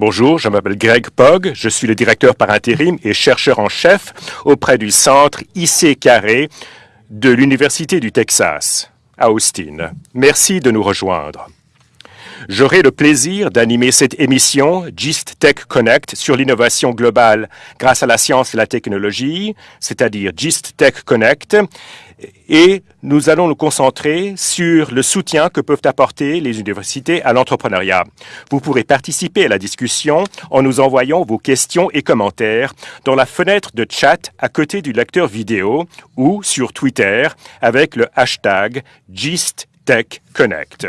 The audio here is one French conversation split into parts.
Bonjour, je m'appelle Greg Pogg, je suis le directeur par intérim et chercheur en chef auprès du centre IC Carré de l'Université du Texas à Austin. Merci de nous rejoindre. J'aurai le plaisir d'animer cette émission GIST Tech Connect sur l'innovation globale grâce à la science et la technologie, c'est-à-dire GIST Tech Connect, et nous allons nous concentrer sur le soutien que peuvent apporter les universités à l'entrepreneuriat. Vous pourrez participer à la discussion en nous envoyant vos questions et commentaires dans la fenêtre de chat à côté du lecteur vidéo ou sur Twitter avec le hashtag GistTechConnect.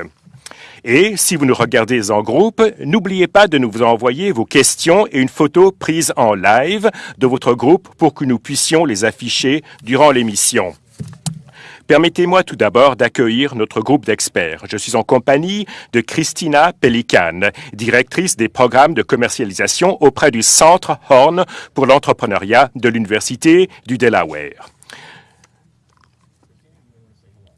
Et si vous nous regardez en groupe, n'oubliez pas de nous envoyer vos questions et une photo prise en live de votre groupe pour que nous puissions les afficher durant l'émission. Permettez-moi tout d'abord d'accueillir notre groupe d'experts. Je suis en compagnie de Christina Pelican, directrice des programmes de commercialisation auprès du Centre Horn pour l'entrepreneuriat de l'Université du Delaware.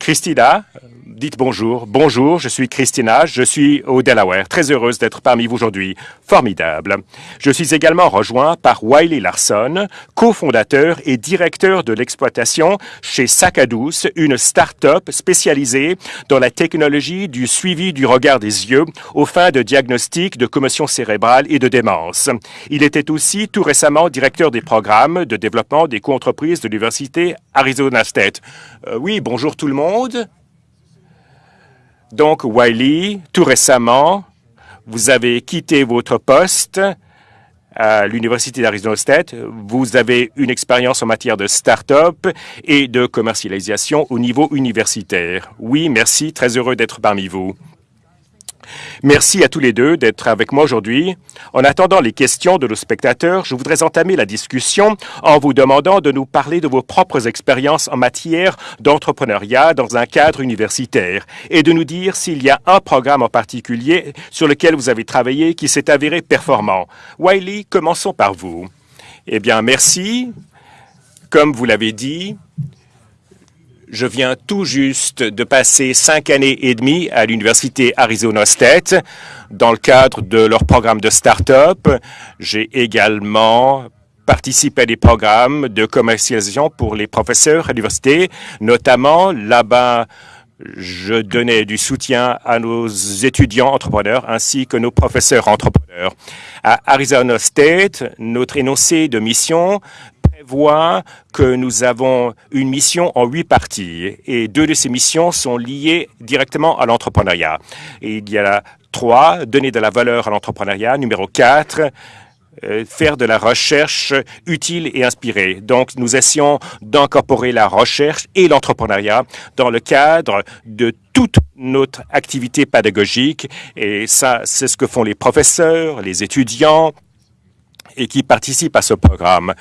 Christina, dites bonjour. Bonjour, je suis Christina, je suis au Delaware. Très heureuse d'être parmi vous aujourd'hui. Formidable. Je suis également rejoint par Wiley Larson, cofondateur et directeur de l'exploitation chez Sacadous, une start-up spécialisée dans la technologie du suivi du regard des yeux aux fins de diagnostic de commotion cérébrale et de démence. Il était aussi tout récemment directeur des programmes de développement des co-entreprises de l'Université Arizona State. Euh, oui, bonjour tout le monde. Donc, Wiley, tout récemment, vous avez quitté votre poste à l'Université d'Arizona State. Vous avez une expérience en matière de start-up et de commercialisation au niveau universitaire. Oui, merci, très heureux d'être parmi vous. Merci à tous les deux d'être avec moi aujourd'hui. En attendant les questions de nos spectateurs, je voudrais entamer la discussion en vous demandant de nous parler de vos propres expériences en matière d'entrepreneuriat dans un cadre universitaire et de nous dire s'il y a un programme en particulier sur lequel vous avez travaillé qui s'est avéré performant. Wiley, commençons par vous. Eh bien, merci. Comme vous l'avez dit, je viens tout juste de passer cinq années et demie à l'Université Arizona State dans le cadre de leur programme de start-up. J'ai également participé à des programmes de commercialisation pour les professeurs à l'université, notamment là-bas je donnais du soutien à nos étudiants entrepreneurs ainsi que nos professeurs entrepreneurs. À Arizona State, notre énoncé de mission voit que nous avons une mission en huit parties et deux de ces missions sont liées directement à l'entrepreneuriat. Il y a trois, donner de la valeur à l'entrepreneuriat. Numéro quatre, euh, faire de la recherche utile et inspirée. Donc, nous essayons d'incorporer la recherche et l'entrepreneuriat dans le cadre de toute notre activité pédagogique. Et ça, c'est ce que font les professeurs, les étudiants et qui participent à ce programme.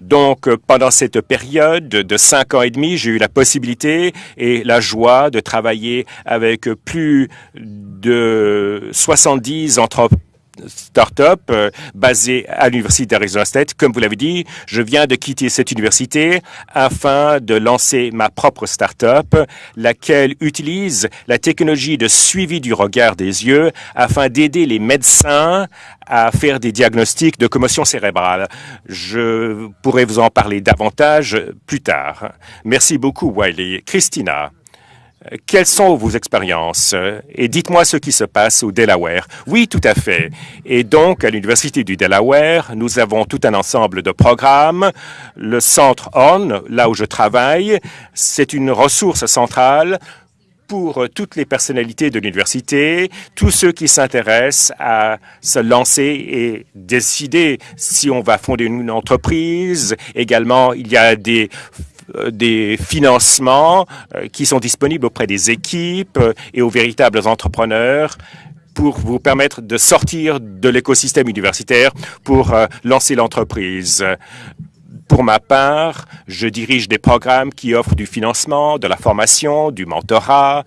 Donc, euh, pendant cette période de cinq ans et demi, j'ai eu la possibilité et la joie de travailler avec plus de 70 entreprises start-up euh, basée à l'Université d'Arizona State. Comme vous l'avez dit, je viens de quitter cette université afin de lancer ma propre start-up, laquelle utilise la technologie de suivi du regard des yeux afin d'aider les médecins à faire des diagnostics de commotion cérébrale. Je pourrais vous en parler davantage plus tard. Merci beaucoup, Wiley. Christina. Quelles sont vos expériences? Et dites-moi ce qui se passe au Delaware. Oui, tout à fait. Et donc, à l'Université du Delaware, nous avons tout un ensemble de programmes. Le Centre ON, là où je travaille, c'est une ressource centrale pour toutes les personnalités de l'université, tous ceux qui s'intéressent à se lancer et décider si on va fonder une entreprise. Également, il y a des des financements euh, qui sont disponibles auprès des équipes euh, et aux véritables entrepreneurs pour vous permettre de sortir de l'écosystème universitaire pour lancer l'entreprise. Pour ma part, je dirige des programmes qui offrent du financement, de la formation, du mentorat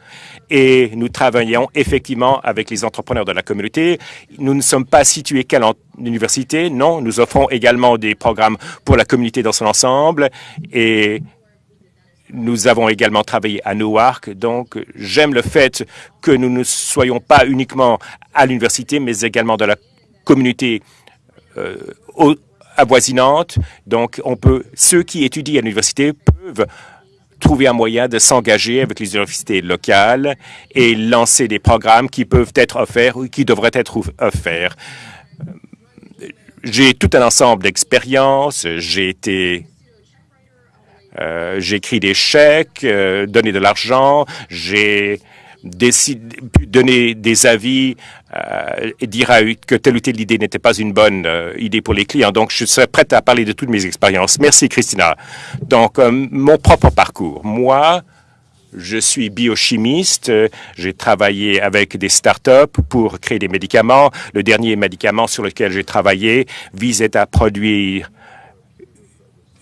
et nous travaillons effectivement avec les entrepreneurs de la communauté. Nous ne sommes pas situés qu'à l'université, non, nous offrons également des programmes pour la communauté dans son ensemble et nous avons également travaillé à Newark, donc j'aime le fait que nous ne soyons pas uniquement à l'université, mais également dans la communautés avoisinantes. Donc, on peut, ceux qui étudient à l'université peuvent trouver un moyen de s'engager avec les universités locales et lancer des programmes qui peuvent être offerts ou qui devraient être offerts. J'ai tout un ensemble d'expériences. J'ai été euh, j'ai écrit des chèques, euh, donné de l'argent, j'ai pu donner des avis euh, et dire que telle ou telle idée n'était pas une bonne euh, idée pour les clients. Donc, je serais prête à parler de toutes mes expériences. Merci, Christina. Donc, euh, mon propre parcours. Moi, je suis biochimiste. J'ai travaillé avec des startups pour créer des médicaments. Le dernier médicament sur lequel j'ai travaillé visait à produire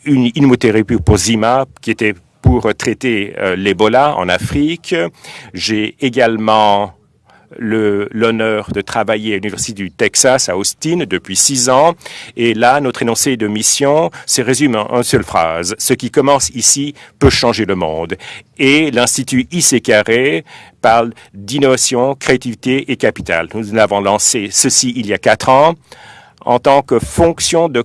une immunothérapie pour Zima qui était pour traiter euh, l'Ebola en Afrique. J'ai également l'honneur de travailler à l'Université du Texas à Austin depuis six ans. Et là, notre énoncé de mission se résume en une seule phrase. Ce qui commence ici peut changer le monde. Et l'Institut IC Carré parle d'innovation, créativité et capital. Nous avons lancé ceci il y a quatre ans en tant que fonction de,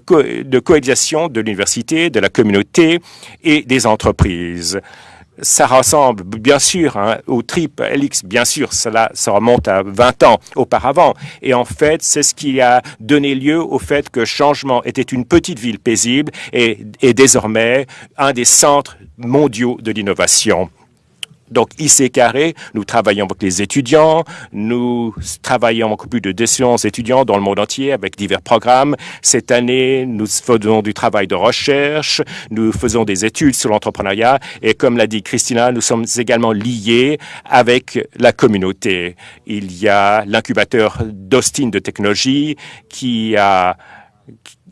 coalisation de l'université, de la communauté et des entreprises. Ça ressemble bien sûr hein, au TRIP LX, bien sûr, cela ça remonte à 20 ans auparavant. Et en fait, c'est ce qui a donné lieu au fait que Changement était une petite ville paisible et est désormais un des centres mondiaux de l'innovation. Donc, IC Carré, nous travaillons avec les étudiants, nous travaillons avec plus de 200 étudiants dans le monde entier avec divers programmes. Cette année, nous faisons du travail de recherche, nous faisons des études sur l'entrepreneuriat et comme l'a dit Christina, nous sommes également liés avec la communauté. Il y a l'incubateur d'Austin de technologie qui a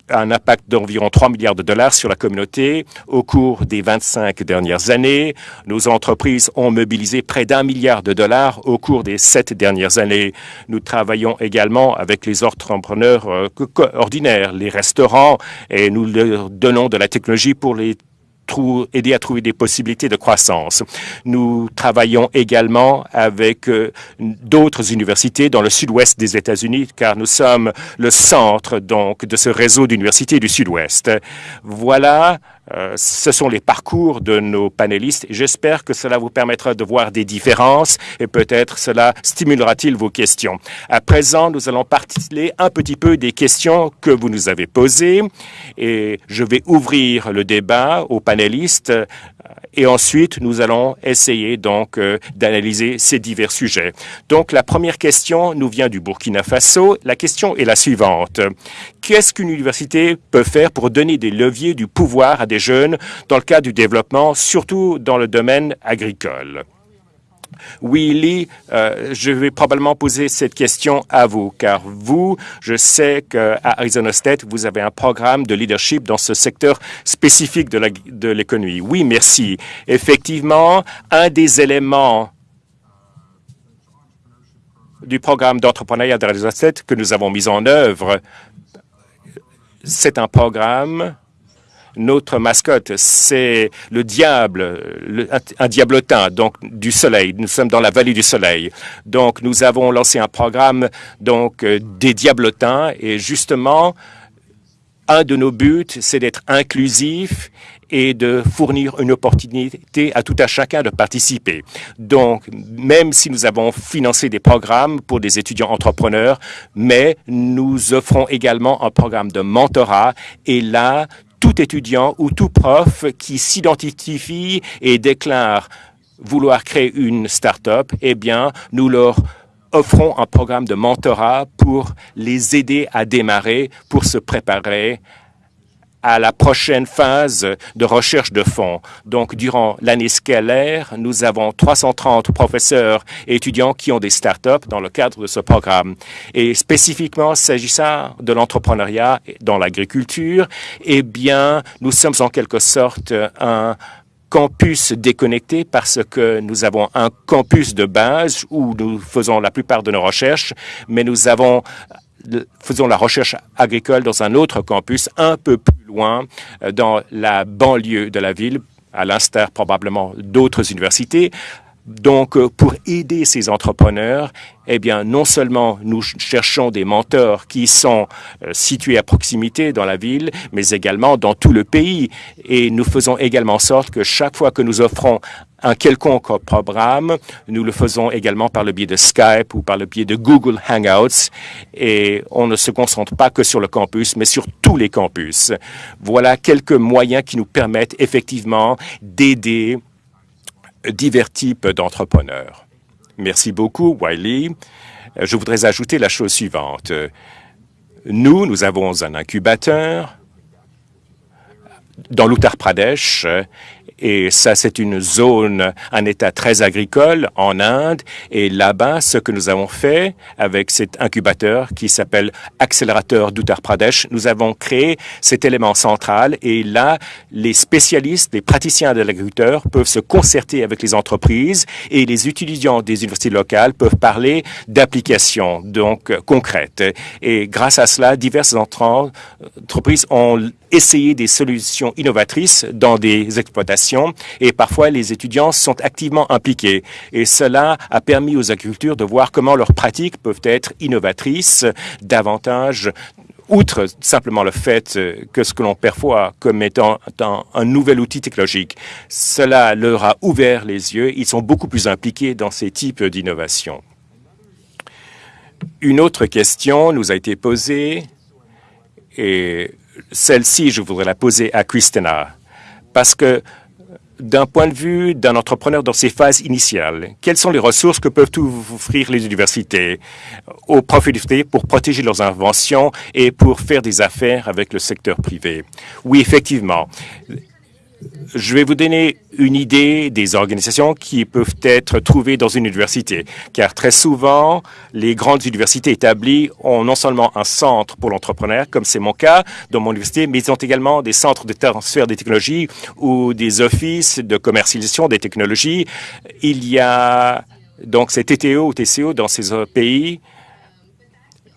un impact d'environ 3 milliards de dollars sur la communauté. Au cours des 25 dernières années, nos entreprises ont mobilisé près d'un milliard de dollars au cours des sept dernières années. Nous travaillons également avec les entrepreneurs euh, ordinaires, les restaurants, et nous leur donnons de la technologie pour les aider à trouver des possibilités de croissance. Nous travaillons également avec euh, d'autres universités dans le sud-ouest des États-Unis, car nous sommes le centre donc de ce réseau d'universités du sud-ouest. Voilà euh, ce sont les parcours de nos panélistes j'espère que cela vous permettra de voir des différences et peut-être cela stimulera-t-il vos questions. À présent, nous allons parler un petit peu des questions que vous nous avez posées et je vais ouvrir le débat aux panélistes et ensuite nous allons essayer donc euh, d'analyser ces divers sujets. Donc la première question nous vient du Burkina Faso. La question est la suivante. Qu'est-ce qu'une université peut faire pour donner des leviers du pouvoir à des jeunes dans le cadre du développement, surtout dans le domaine agricole? Willy, euh, je vais probablement poser cette question à vous, car vous, je sais qu'à Arizona State, vous avez un programme de leadership dans ce secteur spécifique de l'économie. Oui, merci. Effectivement, un des éléments du programme d'entrepreneuriat d'Arizona State que nous avons mis en œuvre, c'est un programme notre mascotte, c'est le diable, un diablotin, donc du soleil. Nous sommes dans la vallée du soleil. Donc, nous avons lancé un programme donc euh, des diablotins et justement, un de nos buts, c'est d'être inclusif et de fournir une opportunité à tout à chacun de participer. Donc, même si nous avons financé des programmes pour des étudiants entrepreneurs, mais nous offrons également un programme de mentorat et là, tout étudiant ou tout prof qui s'identifie et déclare vouloir créer une start-up, eh bien, nous leur offrons un programme de mentorat pour les aider à démarrer, pour se préparer à la prochaine phase de recherche de fonds. Donc, durant l'année scalaire, nous avons 330 professeurs et étudiants qui ont des startups dans le cadre de ce programme. Et spécifiquement, s'agissant de l'entrepreneuriat dans l'agriculture, eh bien, nous sommes en quelque sorte un campus déconnecté parce que nous avons un campus de base où nous faisons la plupart de nos recherches, mais nous avons faisons la recherche agricole dans un autre campus un peu plus loin, euh, dans la banlieue de la ville, à l'instar probablement d'autres universités. Donc, euh, pour aider ces entrepreneurs, eh bien, non seulement nous cherchons des mentors qui sont euh, situés à proximité dans la ville, mais également dans tout le pays. Et nous faisons également en sorte que chaque fois que nous offrons un quelconque programme, nous le faisons également par le biais de Skype ou par le biais de Google Hangouts. Et on ne se concentre pas que sur le campus, mais sur tous les campus. Voilà quelques moyens qui nous permettent effectivement d'aider divers types d'entrepreneurs. Merci beaucoup, Wiley. Je voudrais ajouter la chose suivante. Nous, nous avons un incubateur dans l'Uttar Pradesh et ça, c'est une zone, un État très agricole en Inde. Et là-bas, ce que nous avons fait avec cet incubateur qui s'appelle Accélérateur d'Uttar Pradesh, nous avons créé cet élément central. Et là, les spécialistes, les praticiens de l'agriculteur peuvent se concerter avec les entreprises et les étudiants des universités locales peuvent parler d'applications donc concrètes. Et grâce à cela, diverses entreprises ont essayé des solutions innovatrices dans des exploitations et parfois les étudiants sont activement impliqués. Et cela a permis aux agriculteurs de voir comment leurs pratiques peuvent être innovatrices davantage outre simplement le fait que ce que l'on perçoit comme étant un nouvel outil technologique, cela leur a ouvert les yeux. Ils sont beaucoup plus impliqués dans ces types d'innovations. Une autre question nous a été posée, et celle-ci, je voudrais la poser à Christina, parce que d'un point de vue d'un entrepreneur dans ses phases initiales, quelles sont les ressources que peuvent offrir les universités aux profs pour protéger leurs inventions et pour faire des affaires avec le secteur privé? Oui, effectivement je vais vous donner une idée des organisations qui peuvent être trouvées dans une université, car très souvent, les grandes universités établies ont non seulement un centre pour l'entrepreneur, comme c'est mon cas dans mon université, mais ils ont également des centres de transfert des technologies ou des offices de commercialisation des technologies. Il y a donc ces TTO ou TCO dans ces pays,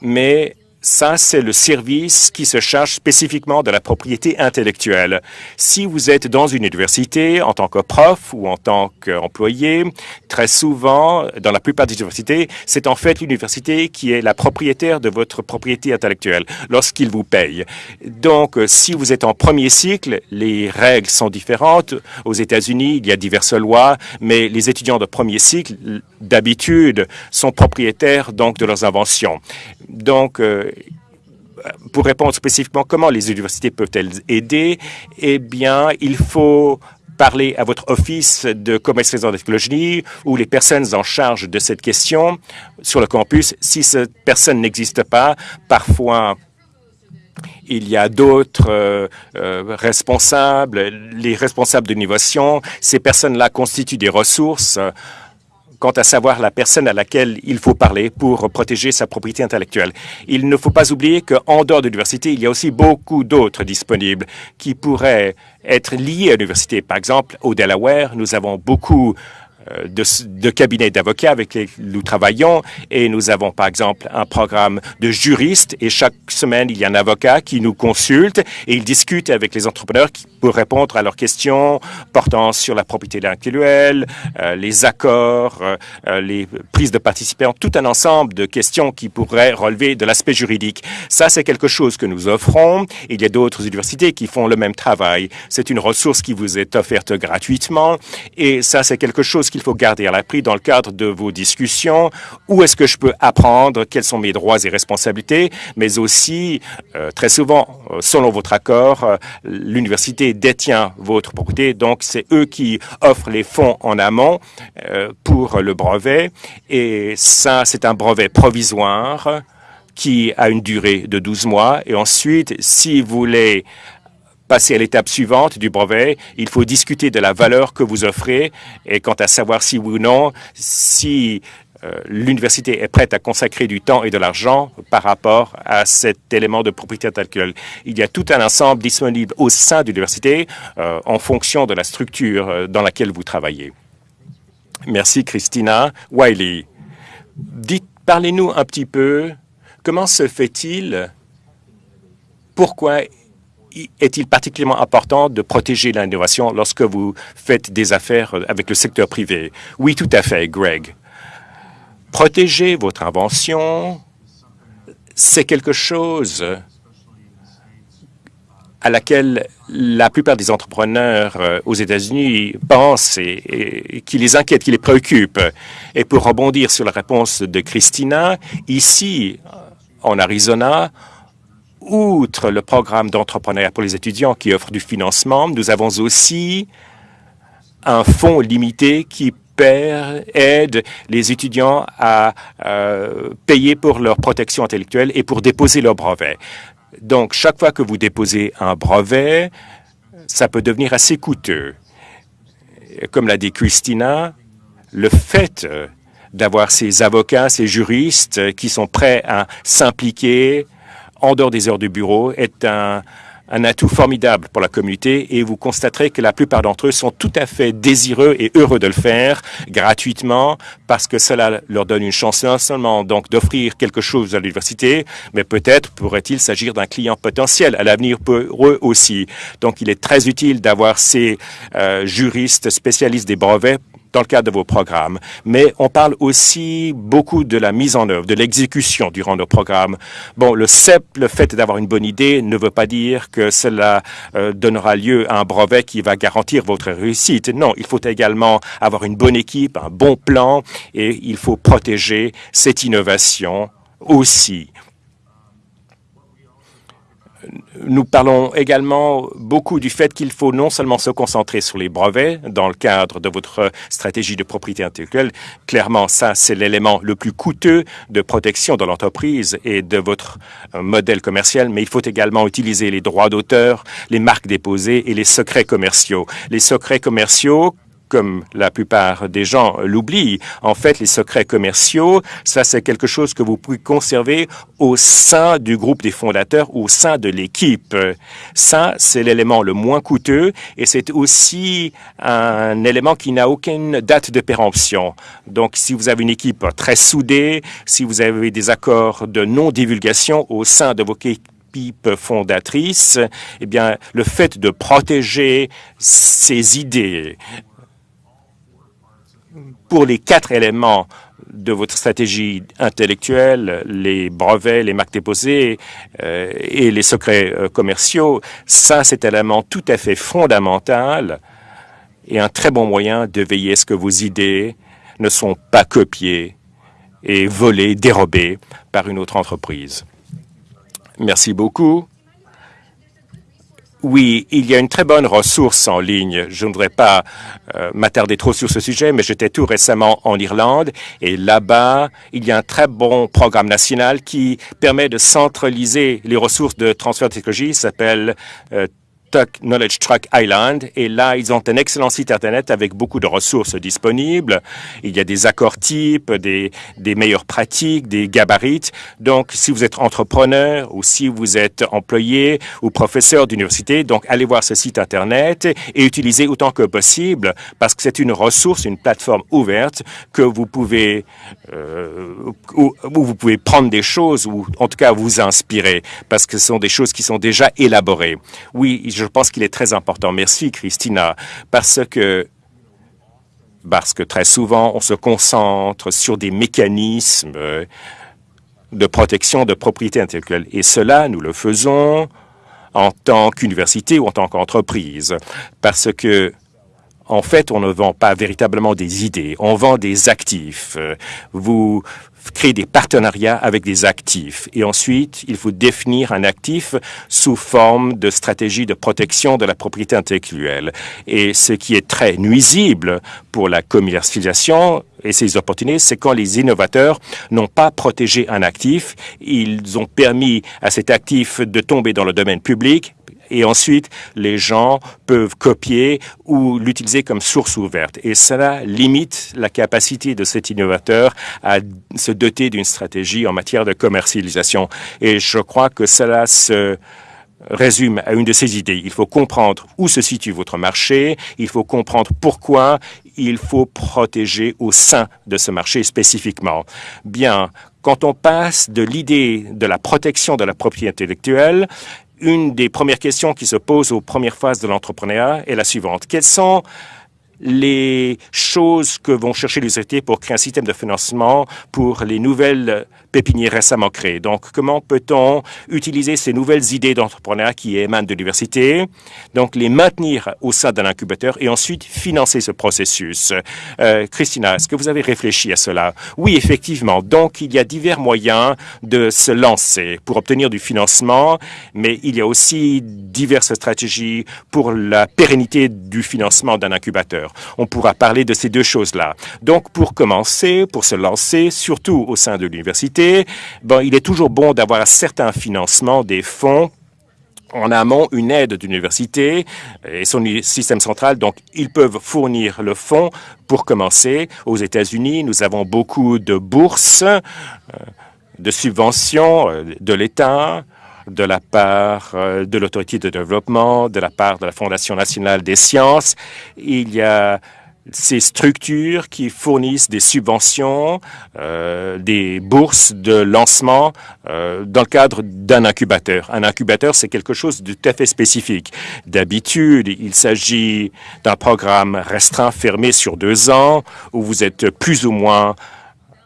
mais ça, c'est le service qui se charge spécifiquement de la propriété intellectuelle. Si vous êtes dans une université en tant que prof ou en tant qu'employé, très souvent, dans la plupart des universités, c'est en fait l'université qui est la propriétaire de votre propriété intellectuelle lorsqu'il vous paye. Donc, si vous êtes en premier cycle, les règles sont différentes. Aux États-Unis, il y a diverses lois, mais les étudiants de premier cycle, d'habitude, sont propriétaires donc de leurs inventions. Donc, euh, pour répondre spécifiquement comment les universités peuvent-elles aider, eh bien, il faut parler à votre office de commercialisation de technologie ou les personnes en charge de cette question sur le campus. Si cette personne n'existe pas, parfois il y a d'autres euh, euh, responsables, les responsables d'innovation. Ces personnes-là constituent des ressources quant à savoir la personne à laquelle il faut parler pour protéger sa propriété intellectuelle. Il ne faut pas oublier qu'en dehors de l'université, il y a aussi beaucoup d'autres disponibles qui pourraient être liés à l'université. Par exemple, au Delaware, nous avons beaucoup de, de cabinets d'avocats avec lesquels nous travaillons et nous avons par exemple un programme de juristes et chaque semaine il y a un avocat qui nous consulte et il discute avec les entrepreneurs pour répondre à leurs questions portant sur la propriété intellectuelle, euh, les accords, euh, les prises de participants, tout un ensemble de questions qui pourraient relever de l'aspect juridique. Ça, c'est quelque chose que nous offrons. Il y a d'autres universités qui font le même travail. C'est une ressource qui vous est offerte gratuitement et ça, c'est quelque chose qu'il faut garder à l'appui dans le cadre de vos discussions. Où est-ce que je peux apprendre? Quels sont mes droits et responsabilités? Mais aussi, euh, très souvent, euh, selon votre accord, euh, l'université détient votre propriété. Donc, c'est eux qui offrent les fonds en amont pour le brevet. Et ça, c'est un brevet provisoire qui a une durée de 12 mois. Et ensuite, si vous voulez passer à l'étape suivante du brevet, il faut discuter de la valeur que vous offrez et quant à savoir si oui ou non, si euh, l'université est prête à consacrer du temps et de l'argent par rapport à cet élément de propriété intellectuelle. Il y a tout un ensemble disponible au sein de l'université euh, en fonction de la structure euh, dans laquelle vous travaillez. Merci, Christina. Wiley, parlez-nous un petit peu, comment se fait-il, pourquoi est-il particulièrement important de protéger l'innovation lorsque vous faites des affaires avec le secteur privé? Oui, tout à fait, Greg. Protéger votre invention, c'est quelque chose à laquelle la plupart des entrepreneurs euh, aux États-Unis pensent et, qui les inquiète, qui les préoccupe. Et pour rebondir sur la réponse de Christina, ici, en Arizona, outre le programme d'entrepreneuriat pour les étudiants qui offre du financement, nous avons aussi un fonds limité qui aide les étudiants à euh, payer pour leur protection intellectuelle et pour déposer leur brevet. Donc, chaque fois que vous déposez un brevet, ça peut devenir assez coûteux. Comme l'a dit Christina, le fait d'avoir ces avocats, ces juristes qui sont prêts à s'impliquer en dehors des heures du bureau est un, un atout formidable pour la communauté et vous constaterez que la plupart d'entre eux sont tout à fait désireux et heureux de le faire gratuitement parce que cela leur donne une chance non seulement donc d'offrir quelque chose à l'université, mais peut-être pourrait-il s'agir d'un client potentiel à l'avenir pour eux aussi. Donc il est très utile d'avoir ces euh, juristes spécialistes des brevets dans le cadre de vos programmes. Mais on parle aussi beaucoup de la mise en œuvre, de l'exécution durant nos programmes. Bon, le simple fait d'avoir une bonne idée ne veut pas dire que cela euh, donnera lieu à un brevet qui va garantir votre réussite. Non, il faut également avoir une bonne équipe, un bon plan et il faut protéger cette innovation aussi nous parlons également beaucoup du fait qu'il faut non seulement se concentrer sur les brevets dans le cadre de votre stratégie de propriété intellectuelle. Clairement, ça, c'est l'élément le plus coûteux de protection de l'entreprise et de votre euh, modèle commercial, mais il faut également utiliser les droits d'auteur, les marques déposées et les secrets commerciaux. Les secrets commerciaux, comme la plupart des gens l'oublient. En fait, les secrets commerciaux, ça c'est quelque chose que vous pouvez conserver au sein du groupe des fondateurs, au sein de l'équipe. Ça, c'est l'élément le moins coûteux et c'est aussi un élément qui n'a aucune date de péremption. Donc, si vous avez une équipe très soudée, si vous avez des accords de non-divulgation au sein de vos équipes, fondatrices, eh bien, le fait de protéger ces idées pour les quatre éléments de votre stratégie intellectuelle, les brevets, les marques déposées euh, et les secrets euh, commerciaux, ça, c'est un élément tout à fait fondamental et un très bon moyen de veiller à ce que vos idées ne sont pas copiées et volées, dérobées par une autre entreprise. Merci beaucoup. Oui, il y a une très bonne ressource en ligne. Je ne voudrais pas euh, m'attarder trop sur ce sujet, mais j'étais tout récemment en Irlande et là-bas, il y a un très bon programme national qui permet de centraliser les ressources de transfert de technologie. s'appelle euh, Knowledge Truck Island. Et là, ils ont un excellent site Internet avec beaucoup de ressources disponibles. Il y a des accords types, des, des meilleures pratiques, des gabarits. Donc, si vous êtes entrepreneur ou si vous êtes employé ou professeur d'université, donc allez voir ce site Internet et utilisez autant que possible parce que c'est une ressource, une plateforme ouverte que vous pouvez, euh, où, où vous pouvez prendre des choses ou en tout cas vous inspirer parce que ce sont des choses qui sont déjà élaborées. Oui, je je pense qu'il est très important. Merci, Christina, parce que très souvent, on se concentre sur des mécanismes de protection de propriété intellectuelle. Et cela, nous le faisons en tant qu'université ou en tant qu'entreprise, parce que en fait, on ne vend pas véritablement des idées, on vend des actifs. Vous créer des partenariats avec des actifs. Et ensuite, il faut définir un actif sous forme de stratégie de protection de la propriété intellectuelle. Et ce qui est très nuisible pour la commercialisation et ses opportunités, c'est quand les innovateurs n'ont pas protégé un actif, ils ont permis à cet actif de tomber dans le domaine public et ensuite les gens peuvent copier ou l'utiliser comme source ouverte. Et cela limite la capacité de cet innovateur à se doter d'une stratégie en matière de commercialisation. Et je crois que cela se résume à une de ces idées. Il faut comprendre où se situe votre marché, il faut comprendre pourquoi il faut protéger au sein de ce marché spécifiquement. Bien, quand on passe de l'idée de la protection de la propriété intellectuelle une des premières questions qui se posent aux premières phases de l'entrepreneuriat est la suivante. Quelles sont les choses que vont chercher les pour créer un système de financement pour les nouvelles pépinières récemment créées. Donc, comment peut-on utiliser ces nouvelles idées d'entrepreneuriat qui émanent de l'université, donc les maintenir au sein d'un incubateur et ensuite financer ce processus? Euh, Christina, est-ce que vous avez réfléchi à cela? Oui, effectivement. Donc, il y a divers moyens de se lancer pour obtenir du financement, mais il y a aussi diverses stratégies pour la pérennité du financement d'un incubateur. On pourra parler de ces deux choses-là. Donc, pour commencer, pour se lancer, surtout au sein de l'université, il est toujours bon d'avoir un certain financement des fonds en amont une aide d'université et son système central. Donc, ils peuvent fournir le fonds pour commencer. Aux États-Unis, nous avons beaucoup de bourses, euh, de subventions euh, de l'État, de la part euh, de l'autorité de développement, de la part de la Fondation nationale des sciences. Il y a ces structures qui fournissent des subventions, euh, des bourses de lancement euh, dans le cadre d'un incubateur. Un incubateur, c'est quelque chose de tout à fait spécifique. D'habitude, il s'agit d'un programme restreint, fermé sur deux ans, où vous êtes plus ou moins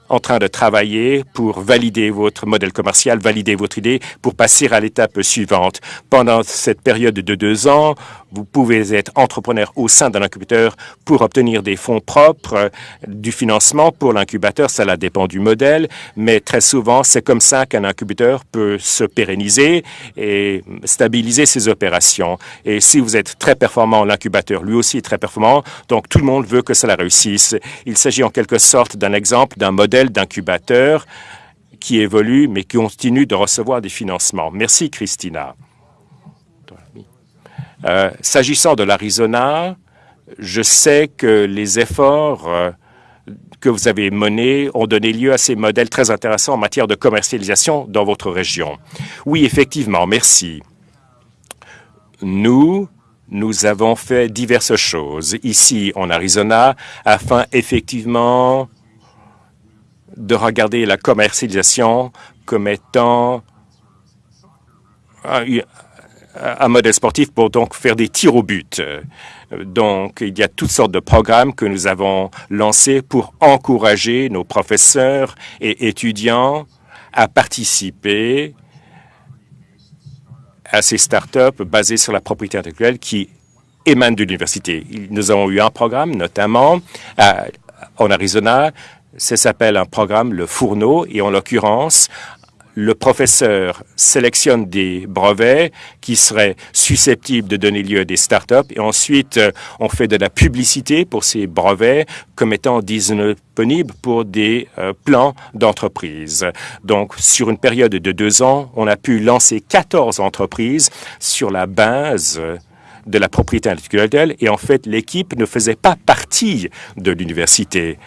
en train de travailler pour valider votre modèle commercial, valider votre idée pour passer à l'étape suivante. Pendant cette période de deux ans, vous pouvez être entrepreneur au sein d'un incubateur pour obtenir des fonds propres, du financement pour l'incubateur. Cela dépend du modèle, mais très souvent, c'est comme ça qu'un incubateur peut se pérenniser et stabiliser ses opérations. Et si vous êtes très performant, l'incubateur lui aussi est très performant, donc tout le monde veut que cela réussisse. Il s'agit en quelque sorte d'un exemple d'un modèle d'incubateur qui évolue, mais qui continue de recevoir des financements. Merci, Christina. Euh, s'agissant de l'Arizona, je sais que les efforts euh, que vous avez menés ont donné lieu à ces modèles très intéressants en matière de commercialisation dans votre région. Oui, effectivement, merci. Nous, nous avons fait diverses choses ici en Arizona afin effectivement de regarder la commercialisation comme étant un modèle sportif pour donc faire des tirs au but. Donc, il y a toutes sortes de programmes que nous avons lancés pour encourager nos professeurs et étudiants à participer à ces startups basées sur la propriété intellectuelle qui émanent de l'université. Nous avons eu un programme, notamment en Arizona, ça s'appelle un programme le Fourneau et en l'occurrence, le professeur sélectionne des brevets qui seraient susceptibles de donner lieu à des startups et ensuite euh, on fait de la publicité pour ces brevets comme étant disponibles pour des euh, plans d'entreprise. Donc, sur une période de deux ans, on a pu lancer 14 entreprises sur la base de la propriété intellectuelle et en fait, l'équipe ne faisait pas partie de l'université.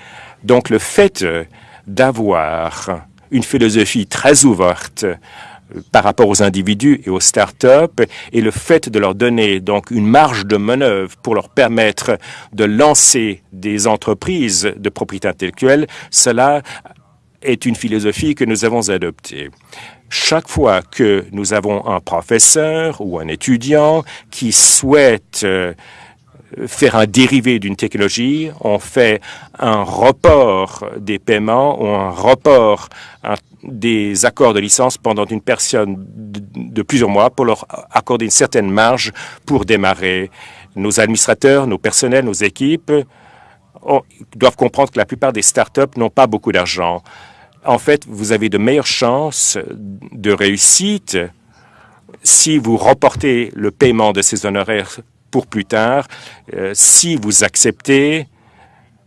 Donc, le fait euh, d'avoir une philosophie très ouverte euh, par rapport aux individus et aux start-up et le fait de leur donner donc une marge de manœuvre pour leur permettre de lancer des entreprises de propriété intellectuelle, cela est une philosophie que nous avons adoptée. Chaque fois que nous avons un professeur ou un étudiant qui souhaite euh, faire un dérivé d'une technologie, on fait un report des paiements ou un report des accords de licence pendant une période de, plusieurs mois pour leur accorder une certaine marge pour démarrer. Nos administrateurs, nos personnels, nos équipes doivent comprendre que la plupart des startups n'ont pas beaucoup d'argent. En fait, vous avez de meilleures chances de réussite si vous reportez le paiement de ces honoraires pour plus tard euh, si vous acceptez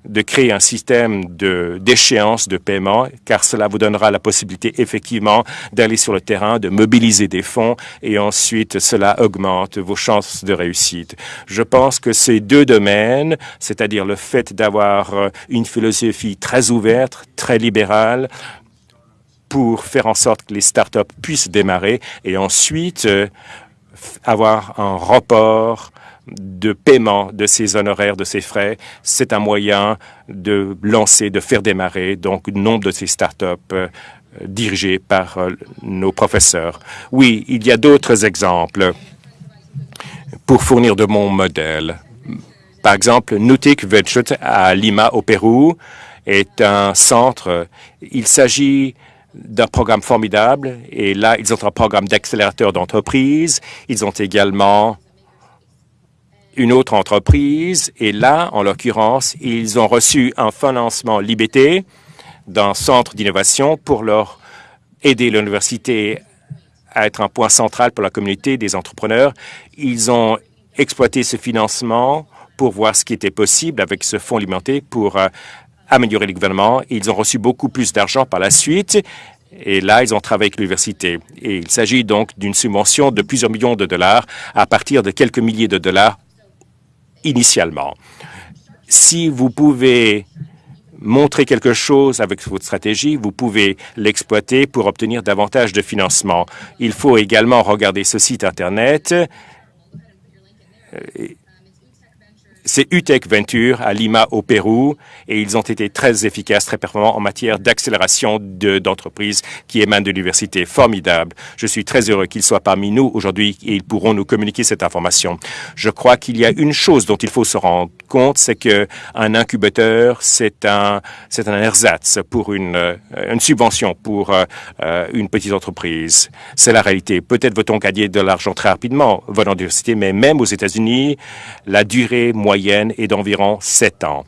de créer un système d'échéance de, paiement, car cela vous donnera la possibilité effectivement d'aller sur le terrain, de mobiliser des fonds et ensuite cela augmente vos chances de réussite. Je pense que ces deux domaines, c'est-à-dire le fait d'avoir euh, une philosophie très ouverte, très libérale, pour faire en sorte que les startups puissent démarrer et ensuite euh, avoir un report de paiement de ces honoraires, de ces frais, c'est un moyen de lancer, de faire démarrer donc nombre de ces startups euh, dirigés par nos professeurs. Oui, il y a d'autres exemples pour fournir de bons modèles. Par exemple, Nutik Venture à Lima, au Pérou, est un centre. Il s'agit d'un programme formidable et là, ils ont un programme d'accélérateur d'entreprise. Ils ont également une autre entreprise et là, en l'occurrence, ils ont reçu un financement limité d'un centre d'innovation pour leur aider l'université à être un point central pour la communauté des entrepreneurs. Ils ont exploité ce financement pour voir ce qui était possible avec ce fonds limité pour euh, améliorer le gouvernement. Ils ont reçu beaucoup plus d'argent par la suite et là, ils ont travaillé avec l'université. Et il s'agit donc d'une subvention de plusieurs millions de dollars à partir de quelques milliers de dollars initialement. Si vous pouvez montrer quelque chose avec votre stratégie, vous pouvez l'exploiter pour obtenir davantage de financement. Il faut également regarder ce site Internet euh, c'est UTEC Venture à Lima, au Pérou, et ils ont été très efficaces, très performants en matière d'accélération d'entreprises qui émanent de l'université. Formidable. Je suis très heureux qu'ils soient parmi nous aujourd'hui et ils pourront nous communiquer cette information. Je crois qu'il y a une chose dont il faut se rendre compte, c'est qu'un incubateur, c'est un, c'est un ersatz pour une, euh, une subvention pour euh, une petite entreprise. C'est la réalité. Peut-être veut-on gagner de l'argent très rapidement venant de mais même aux États-Unis, la durée moyenne est d'environ sept ans.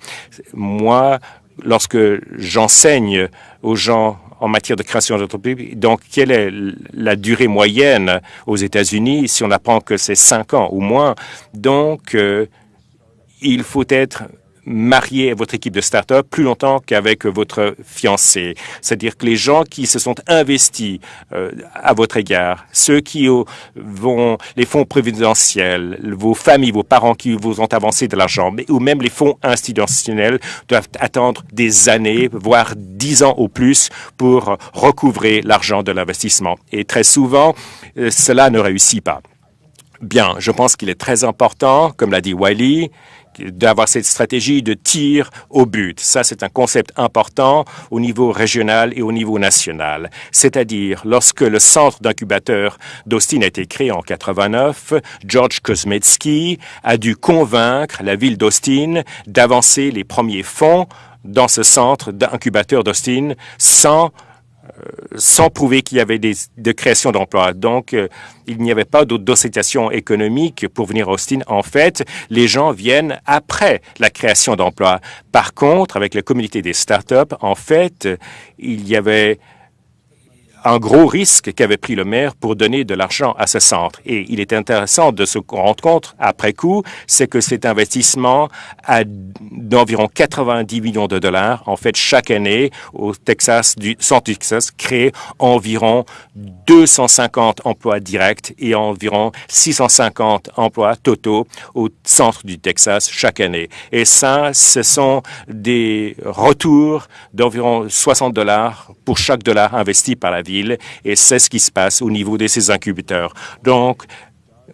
Moi, lorsque j'enseigne aux gens en matière de création d'entreprise. Donc, quelle est la durée moyenne aux États-Unis si on apprend que c'est cinq ans ou moins? Donc, il faut être marié à votre équipe de start-up plus longtemps qu'avec votre fiancé. C'est-à-dire que les gens qui se sont investis euh, à votre égard, ceux qui vont, les fonds prévidentiels, vos familles, vos parents qui vous ont avancé de l'argent, ou même les fonds institutionnels doivent attendre des années, voire dix ans au plus pour recouvrer l'argent de l'investissement. Et très souvent, euh, cela ne réussit pas. Bien, je pense qu'il est très important, comme l'a dit Wiley, d'avoir cette stratégie de tir au but. Ça, c'est un concept important au niveau régional et au niveau national. C'est-à-dire, lorsque le centre d'incubateur d'Austin a été créé en 89, George Kosmetsky a dû convaincre la ville d'Austin d'avancer les premiers fonds dans ce centre d'incubateur d'Austin sans sans prouver qu'il y avait des, de création d'emplois. Donc, euh, il n'y avait pas d'autocitation économique pour venir à Austin. En fait, les gens viennent après la création d'emplois. Par contre, avec la communauté des startups, en fait, il y avait un gros risque qu'avait pris le maire pour donner de l'argent à ce centre. Et il est intéressant de se rendre compte, après coup, c'est que cet investissement d'environ 90 millions de dollars, en fait, chaque année, au Texas, du centre du Texas, crée environ 250 emplois directs et environ 650 emplois totaux au centre du Texas chaque année. Et ça, ce sont des retours d'environ 60 dollars pour chaque dollar investi par la et c'est ce qui se passe au niveau de ces incubateurs. Donc,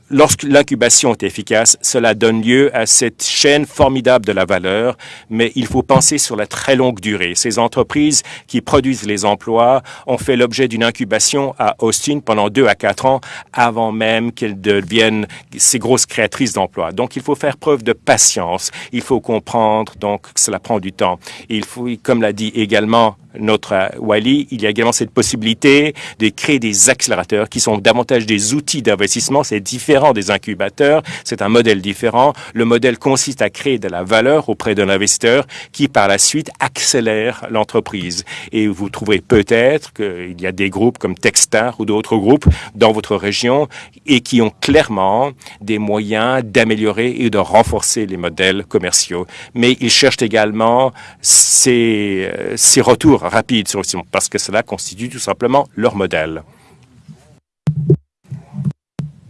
Lorsque l'incubation est efficace, cela donne lieu à cette chaîne formidable de la valeur, mais il faut penser sur la très longue durée. Ces entreprises qui produisent les emplois ont fait l'objet d'une incubation à Austin pendant deux à quatre ans avant même qu'elles deviennent ces grosses créatrices d'emplois. Donc, il faut faire preuve de patience. Il faut comprendre, donc, que cela prend du temps. Il faut, comme l'a dit également notre euh, Wally, il y a également cette possibilité de créer des accélérateurs qui sont davantage des outils d'investissement. C'est différent des incubateurs, c'est un modèle différent. Le modèle consiste à créer de la valeur auprès d'un investisseur qui, par la suite, accélère l'entreprise. Et vous trouverez peut-être qu'il y a des groupes comme Techstar ou d'autres groupes dans votre région et qui ont clairement des moyens d'améliorer et de renforcer les modèles commerciaux. Mais ils cherchent également ces, euh, ces retours rapide sur parce que cela constitue tout simplement leur modèle.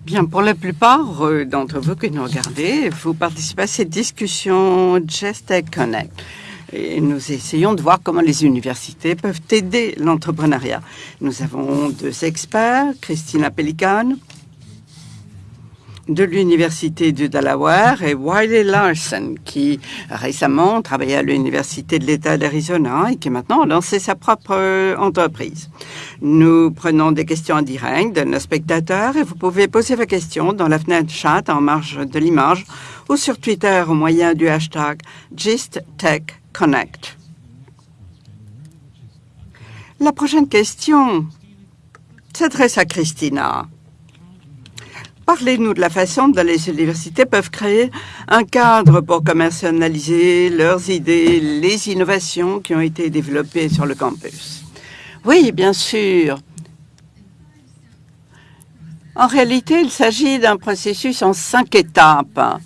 Bien, pour la plupart euh, d'entre vous que nous regardez, vous participez à cette discussion Just Tech Connect. Et nous essayons de voir comment les universités peuvent aider l'entrepreneuriat. Nous avons deux experts, Christina Pelican, de l'Université du Delaware et Wiley Larson, qui récemment travaillait à l'Université de l'État d'Arizona et qui maintenant a lancé sa propre euh, entreprise. Nous prenons des questions en direct de nos spectateurs et vous pouvez poser vos questions dans la fenêtre chat en marge de l'image ou sur Twitter au moyen du hashtag GistTechConnect. La prochaine question s'adresse à Christina. Parlez-nous de la façon dont les universités peuvent créer un cadre pour commercialiser leurs idées, les innovations qui ont été développées sur le campus. Oui, bien sûr. En réalité, il s'agit d'un processus en cinq étapes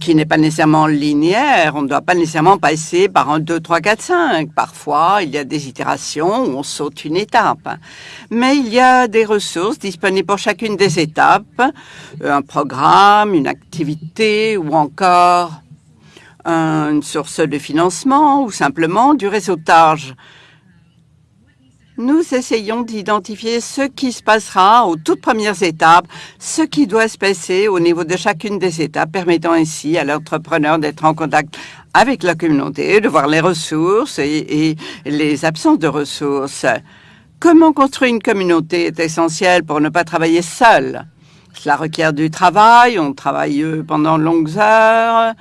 qui n'est pas nécessairement linéaire. On ne doit pas nécessairement passer par un 2, 3, 4, 5. Parfois, il y a des itérations où on saute une étape. Mais il y a des ressources disponibles pour chacune des étapes, un programme, une activité ou encore une source de financement ou simplement du réseautage nous essayons d'identifier ce qui se passera aux toutes premières étapes, ce qui doit se passer au niveau de chacune des étapes, permettant ainsi à l'entrepreneur d'être en contact avec la communauté, de voir les ressources et, les absences de ressources. Comment construire une communauté est essentiel pour ne pas travailler seul. Cela requiert du travail, on travaille pendant de longues heures.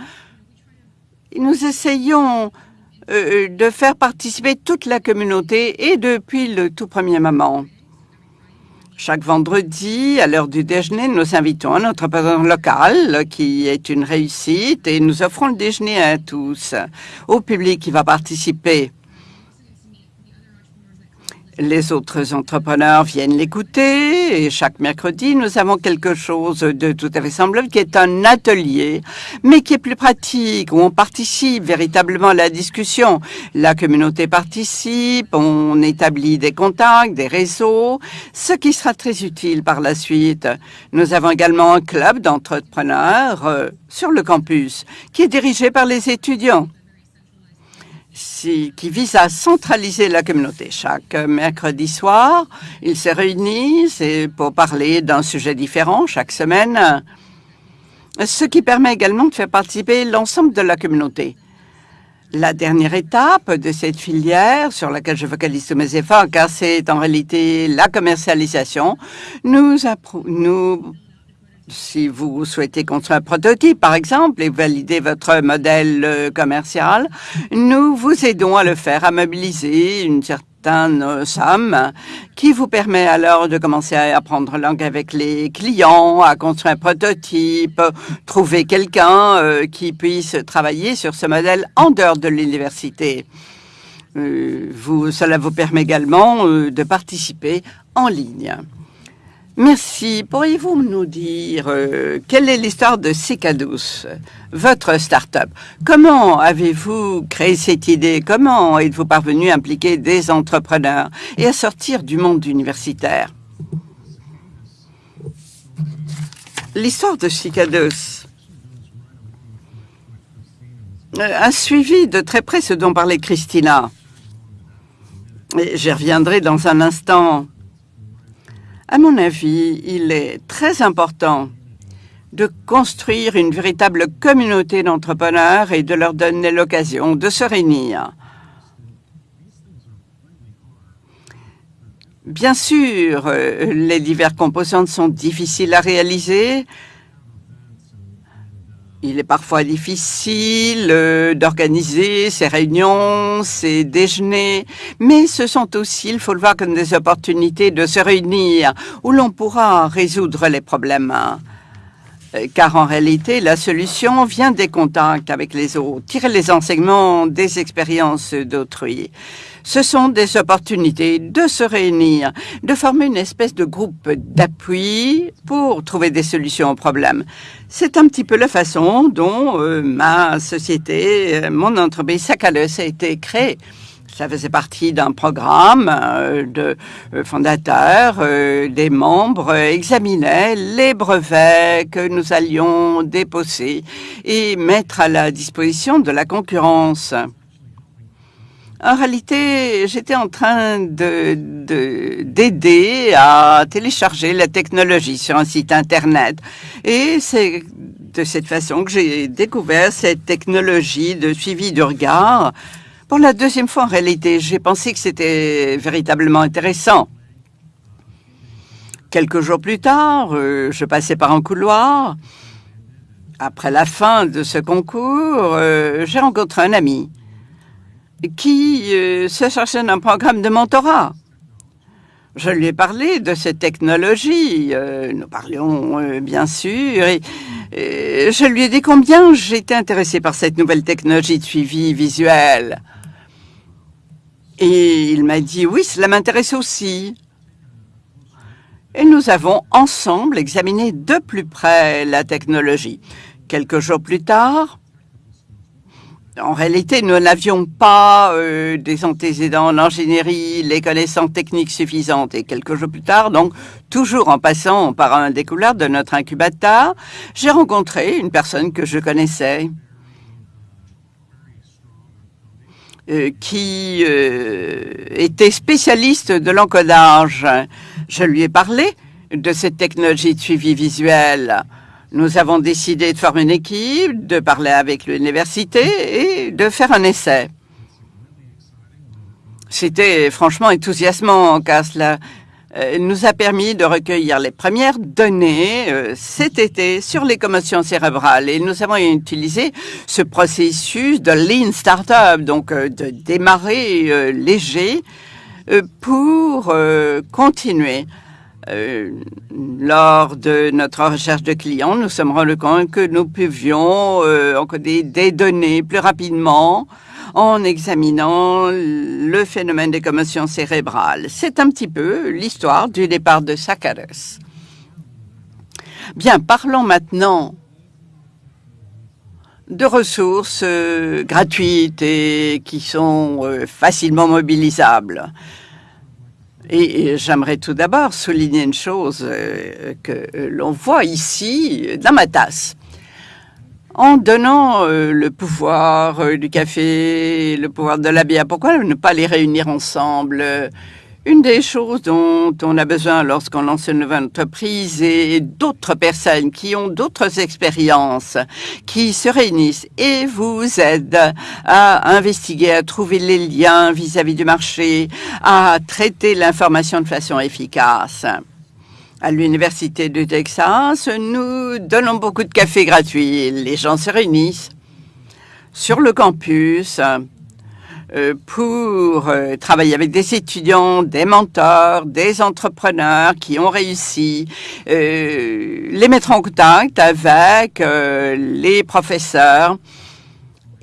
Nous essayons euh, de faire participer toute la communauté et depuis le tout premier moment. Chaque vendredi, à l'heure du déjeuner, nous invitons un entrepreneur local qui est une réussite et nous offrons le déjeuner à tous, au public qui va participer les autres entrepreneurs viennent l'écouter et chaque mercredi, nous avons quelque chose de tout à fait semblable qui est un atelier, mais qui est plus pratique, où on participe véritablement à la discussion. La communauté participe, on établit des contacts, des réseaux, ce qui sera très utile par la suite. Nous avons également un club d'entrepreneurs euh, sur le campus qui est dirigé par les étudiants qui vise à centraliser la communauté. Chaque mercredi soir, ils se réunissent pour parler d'un sujet différent chaque semaine, ce qui permet également de faire participer l'ensemble de la communauté. La dernière étape de cette filière, sur laquelle je focalise tous mes efforts, car c'est en réalité la commercialisation, nous, nous si vous souhaitez construire un prototype, par exemple, et valider votre modèle euh, commercial, nous vous aidons à le faire, à mobiliser une certaine euh, somme qui vous permet alors de commencer à apprendre langue avec les clients, à construire un prototype, trouver quelqu'un euh, qui puisse travailler sur ce modèle en dehors de l'université. vous, cela vous permet également de participer en ligne. Merci. Pourriez-vous nous dire euh, quelle est l'histoire de Cicadus, votre start-up? Comment avez-vous créé cette idée? Comment êtes-vous parvenu à impliquer des entrepreneurs et à sortir du monde universitaire? L'histoire de Cicadus euh, a suivi de très près ce dont parlait Christina. J'y reviendrai dans un instant. À mon avis, il est très important de construire une véritable communauté d'entrepreneurs et de leur donner l'occasion de se réunir. Bien sûr, euh, les divers composantes sont difficiles à réaliser, il est parfois difficile euh, d'organiser ces réunions, ces déjeuners, mais ce sont aussi, il faut le voir comme des opportunités de se réunir où l'on pourra résoudre les problèmes. Euh, car en réalité, la solution vient des contacts avec les autres, tirer les enseignements des expériences d'autrui. Ce sont des opportunités de se réunir, de former une espèce de groupe d'appui pour trouver des solutions aux problèmes. C'est un petit peu la façon dont euh, ma société, euh, mon entreprise Sacalus a été créée. Ça faisait partie d'un programme euh, de fondateurs, des membres examinaient les brevets que nous allions déposer et mettre à la disposition de la concurrence. En réalité, j'étais en train d'aider de, à télécharger la technologie sur un site Internet. Et c'est de cette façon que j'ai découvert cette technologie de suivi du regard. Pour la deuxième fois, en réalité, j'ai pensé que c'était véritablement intéressant. Quelques jours plus tard, euh, je passais par un couloir. Après la fin de ce concours, euh, j'ai rencontré un ami qui euh, se cherchait d'un programme de mentorat. Je lui ai parlé de cette technologie. Euh, nous parlions euh, bien sûr. Et, je lui ai dit combien j'étais intéressé par cette nouvelle technologie de suivi visuel. Et il m'a dit oui, cela m'intéresse aussi. Et nous avons ensemble examiné de plus près la technologie. Quelques jours plus tard, en réalité, nous n'avions pas euh, des antécédents en ingénierie, les connaissances techniques suffisantes. Et quelques jours plus tard, donc toujours en passant par un découvert de notre incubateur, j'ai rencontré une personne que je connaissais. Euh, qui euh, était spécialiste de l'encodage. Je lui ai parlé de cette technologie de suivi visuel. Nous avons décidé de former une équipe, de parler avec l'université et de faire un essai. C'était franchement enthousiasmant car cela euh, nous a permis de recueillir les premières données euh, cet été sur les commotions cérébrales. Et nous avons utilisé ce processus de Lean Startup, donc euh, de démarrer léger, pour continuer euh, lors de notre recherche de clients, nous sommes rendus compte que nous pouvions euh, encoder des données plus rapidement en examinant le phénomène des commotions cérébrales. C'est un petit peu l'histoire du départ de Sakaris. Bien, parlons maintenant de ressources euh, gratuites et qui sont euh, facilement mobilisables. Et, j'aimerais tout d'abord souligner une chose euh, que l'on voit ici dans ma tasse. En donnant euh, le pouvoir euh, du café, le pouvoir de la bière, pourquoi ne pas les réunir ensemble une des choses dont on a besoin lorsqu'on lance une nouvelle entreprise et d'autres personnes qui ont d'autres expériences, qui se réunissent et vous aident à investiguer, à trouver les liens vis-à-vis du marché, à traiter l'information de façon efficace. À l'Université du Texas, nous donnons beaucoup de café gratuits. Les gens se réunissent sur le campus pour euh, travailler avec des étudiants, des mentors, des entrepreneurs qui ont réussi, euh, les mettre en contact avec les professeurs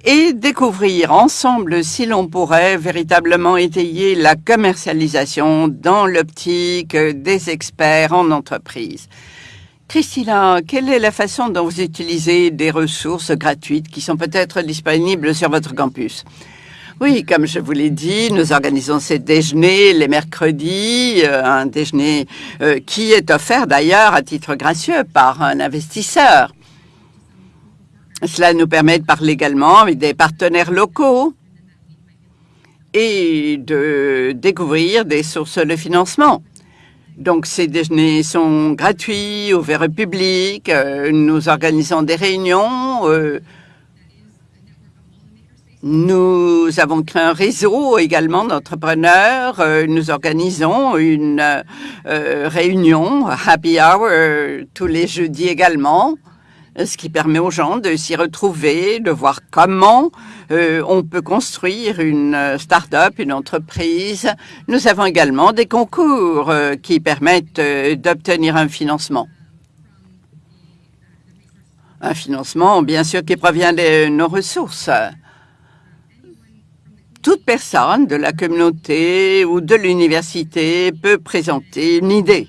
et découvrir ensemble si l'on pourrait véritablement étayer la commercialisation dans l'optique des experts en entreprise. Christina, quelle est la façon dont vous utilisez des ressources gratuites qui sont peut-être disponibles sur votre campus? Oui, comme je vous l'ai dit, nous organisons ces déjeuners les mercredis, euh, un déjeuner euh, qui est offert d'ailleurs à titre gracieux par un investisseur. Cela nous permet de parler également avec des partenaires locaux et de découvrir des sources de financement. Donc, ces déjeuners sont gratuits, ouverts au public. Euh, nous organisons des réunions nous avons créé un réseau également d'entrepreneurs. Euh, nous organisons une euh, réunion Happy Hour tous les jeudis également, ce qui permet aux gens de s'y retrouver, de voir comment euh, on peut construire une start-up, une entreprise. Nous avons également des concours qui permettent d'obtenir un financement. Un financement, bien sûr, qui provient de nos ressources toute personne de la communauté ou de l'université peut présenter une idée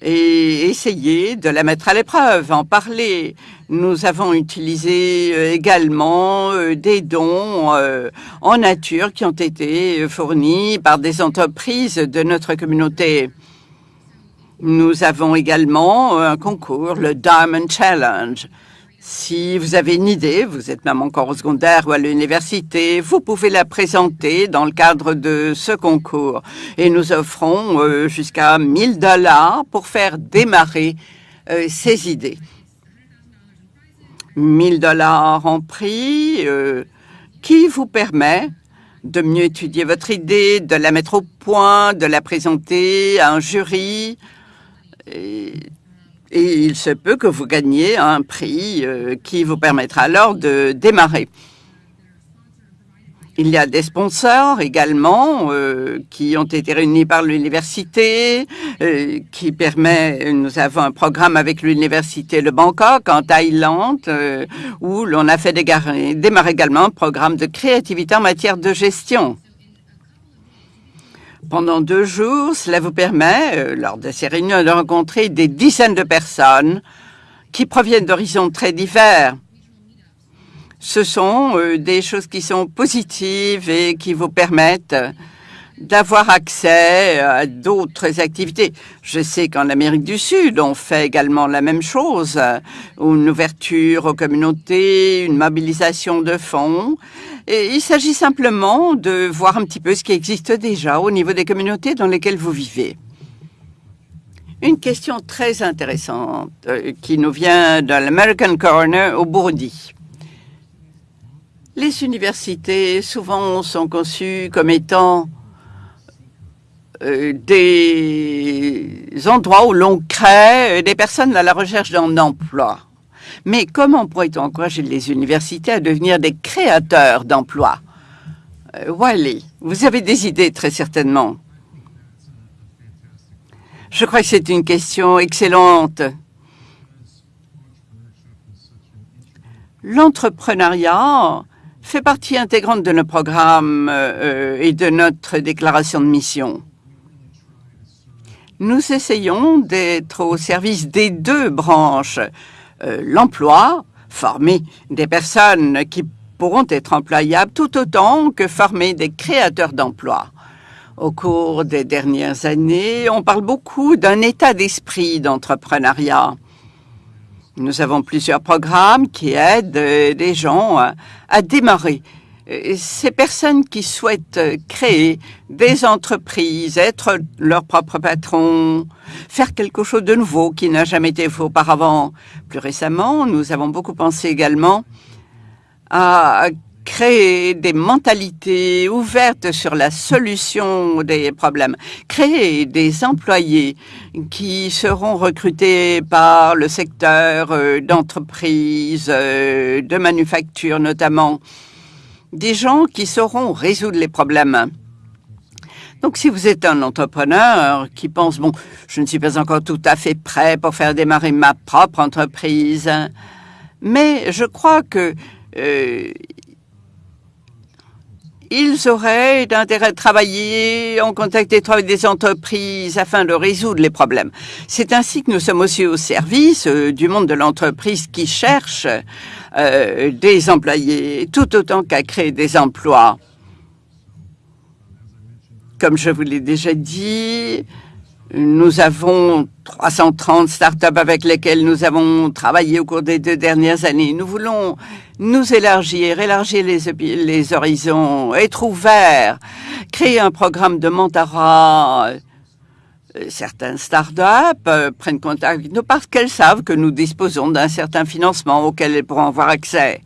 et essayer de la mettre à l'épreuve, en parler. Nous avons utilisé euh, également euh, des dons euh, en nature qui ont été fournis par des entreprises de notre communauté. Nous avons également un concours, le Diamond Challenge. Si vous avez une idée, vous êtes même encore au secondaire ou à l'université, vous pouvez la présenter dans le cadre de ce concours. Et nous offrons euh, jusqu'à 1000 dollars pour faire démarrer euh, ces idées. 1000 dollars en prix euh, qui vous permet de mieux étudier votre idée, de la mettre au point, de la présenter à un jury. Il se peut que vous gagniez un prix euh, qui vous permettra alors de démarrer. Il y a des sponsors également euh, qui ont été réunis par l'université, euh, qui permet, nous avons un programme avec l'université de Bangkok en Thaïlande, où l'on a fait démarrer également un programme de créativité en matière de gestion. Pendant deux jours, cela vous permet, lors de ces réunions, de rencontrer des dizaines de personnes qui proviennent d'horizons très divers. Ce sont euh, des choses qui sont positives et qui vous permettent d'avoir accès à d'autres activités. Je sais qu'en Amérique du Sud, on fait également la même chose, une ouverture aux communautés, une mobilisation de fonds. Il s'agit simplement de voir un petit peu ce qui existe déjà au niveau des communautés dans lesquelles vous vivez. Une question très intéressante euh, qui nous vient de l'American Coroner au Burundi. Les universités, souvent, sont conçues comme étant euh, des endroits où l'on crée des personnes à la recherche d'un emploi. Mais comment pourrait-on encourager les universités à devenir des créateurs d'emplois? Euh, Wally, vous avez des idées très certainement. Je crois que c'est une question excellente. L'entrepreneuriat fait partie intégrante de nos programmes euh, et de notre déclaration de mission. Nous essayons d'être au service des deux branches, euh, l'emploi, former des personnes qui pourront être employables tout autant que former des créateurs d'emplois. Au cours des dernières années, on parle beaucoup d'un état d'esprit d'entrepreneuriat. Nous avons plusieurs programmes qui aident euh, les gens à, démarrer. Euh, ces personnes qui souhaitent créer des entreprises, être leur propre patron, faire quelque chose de nouveau qui n'a jamais été fait auparavant. Plus récemment, nous avons beaucoup pensé également à créer des mentalités ouvertes sur la solution des problèmes, créer des employés qui seront recrutés par le secteur euh, d'entreprise, euh, de manufacture notamment, des gens qui sauront résoudre les problèmes. Donc, si vous êtes un entrepreneur qui pense, bon, je ne suis pas encore tout à fait prêt pour faire démarrer ma propre entreprise, mais je crois que euh, ils auraient d'intérêt de travailler en contact étroit avec des entreprises afin de résoudre les problèmes. C'est ainsi que nous sommes aussi au service euh, du monde de l'entreprise qui cherche euh, des employés tout autant qu'à créer des emplois. Comme je vous l'ai déjà dit, nous avons 330 startups avec lesquelles nous avons travaillé au cours des deux dernières années. Nous voulons nous élargir, élargir les, horizons, être ouverts, créer un programme de mentorat. Euh, certaines startups euh, prennent contact avec nous parce qu'elles savent que nous disposons d'un certain financement auquel elles pourront avoir accès.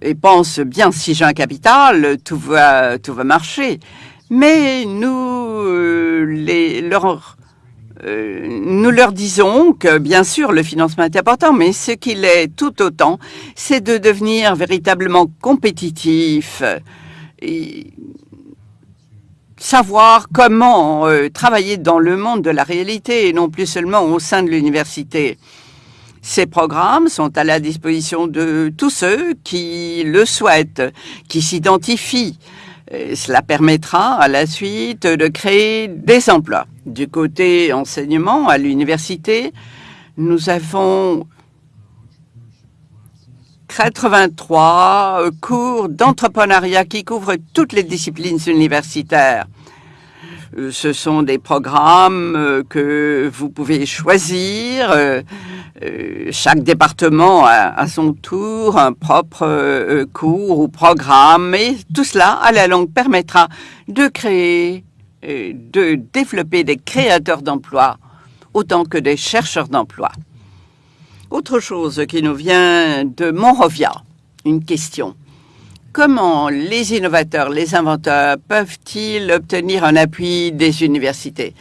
Et pensent bien, si j'ai un capital, tout va, tout va marcher. Mais nous euh, nous leur disons que bien sûr le financement est important, mais ce qu'il est tout autant, c'est de devenir véritablement compétitif savoir comment euh, travailler dans le monde de la réalité et non plus seulement au sein de l'université. Ces programmes sont à la disposition de tous ceux qui le souhaitent, qui s'identifient cela permettra à la suite de créer des emplois. Du côté enseignement à l'université, nous avons 83 cours d'entrepreneuriat qui couvrent toutes les disciplines universitaires. Euh, ce sont des programmes euh, que vous pouvez choisir. Euh, chaque département a à son tour un propre cours ou programme et tout cela, à la longue, permettra de créer, de développer des créateurs d'emplois autant que des chercheurs d'emplois. Autre chose qui nous vient de Monrovia, une question. Comment les innovateurs, les inventeurs peuvent-ils obtenir un appui des universités?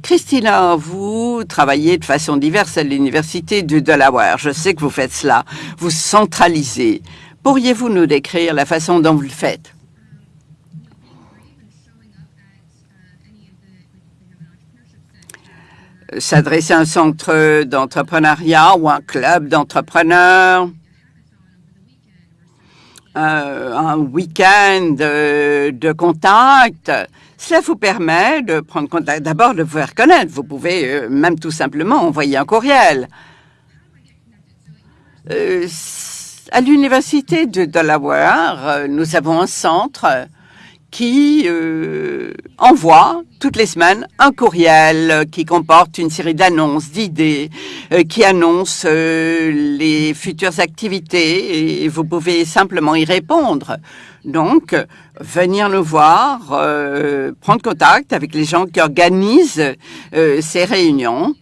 Christina, vous travaillez de façon diverse à l'université du Delaware. Je sais que vous faites cela. Vous centralisez. Pourriez-vous nous décrire la façon dont vous le faites? S'adresser à un centre d'entrepreneuriat ou un club d'entrepreneurs? Un week-end euh, de contact. Cela vous permet de prendre contact, d'abord de vous faire connaître. Vous pouvez euh, même tout simplement envoyer un courriel. à l'université de Delaware, nous avons un centre qui euh, envoie toutes les semaines un courriel qui comporte une série d'annonces, d'idées, euh, qui annonce euh, les futures activités et vous pouvez simplement y répondre. Donc, venir nous voir, prendre contact avec les gens qui organisent ces réunions,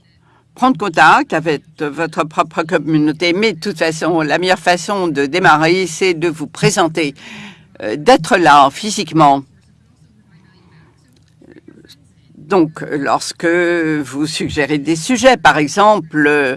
prendre contact avec votre propre communauté. Mais de toute façon, la meilleure façon de démarrer, c'est de vous présenter euh, d'être là physiquement. Donc, lorsque vous suggérez des sujets, par exemple, euh,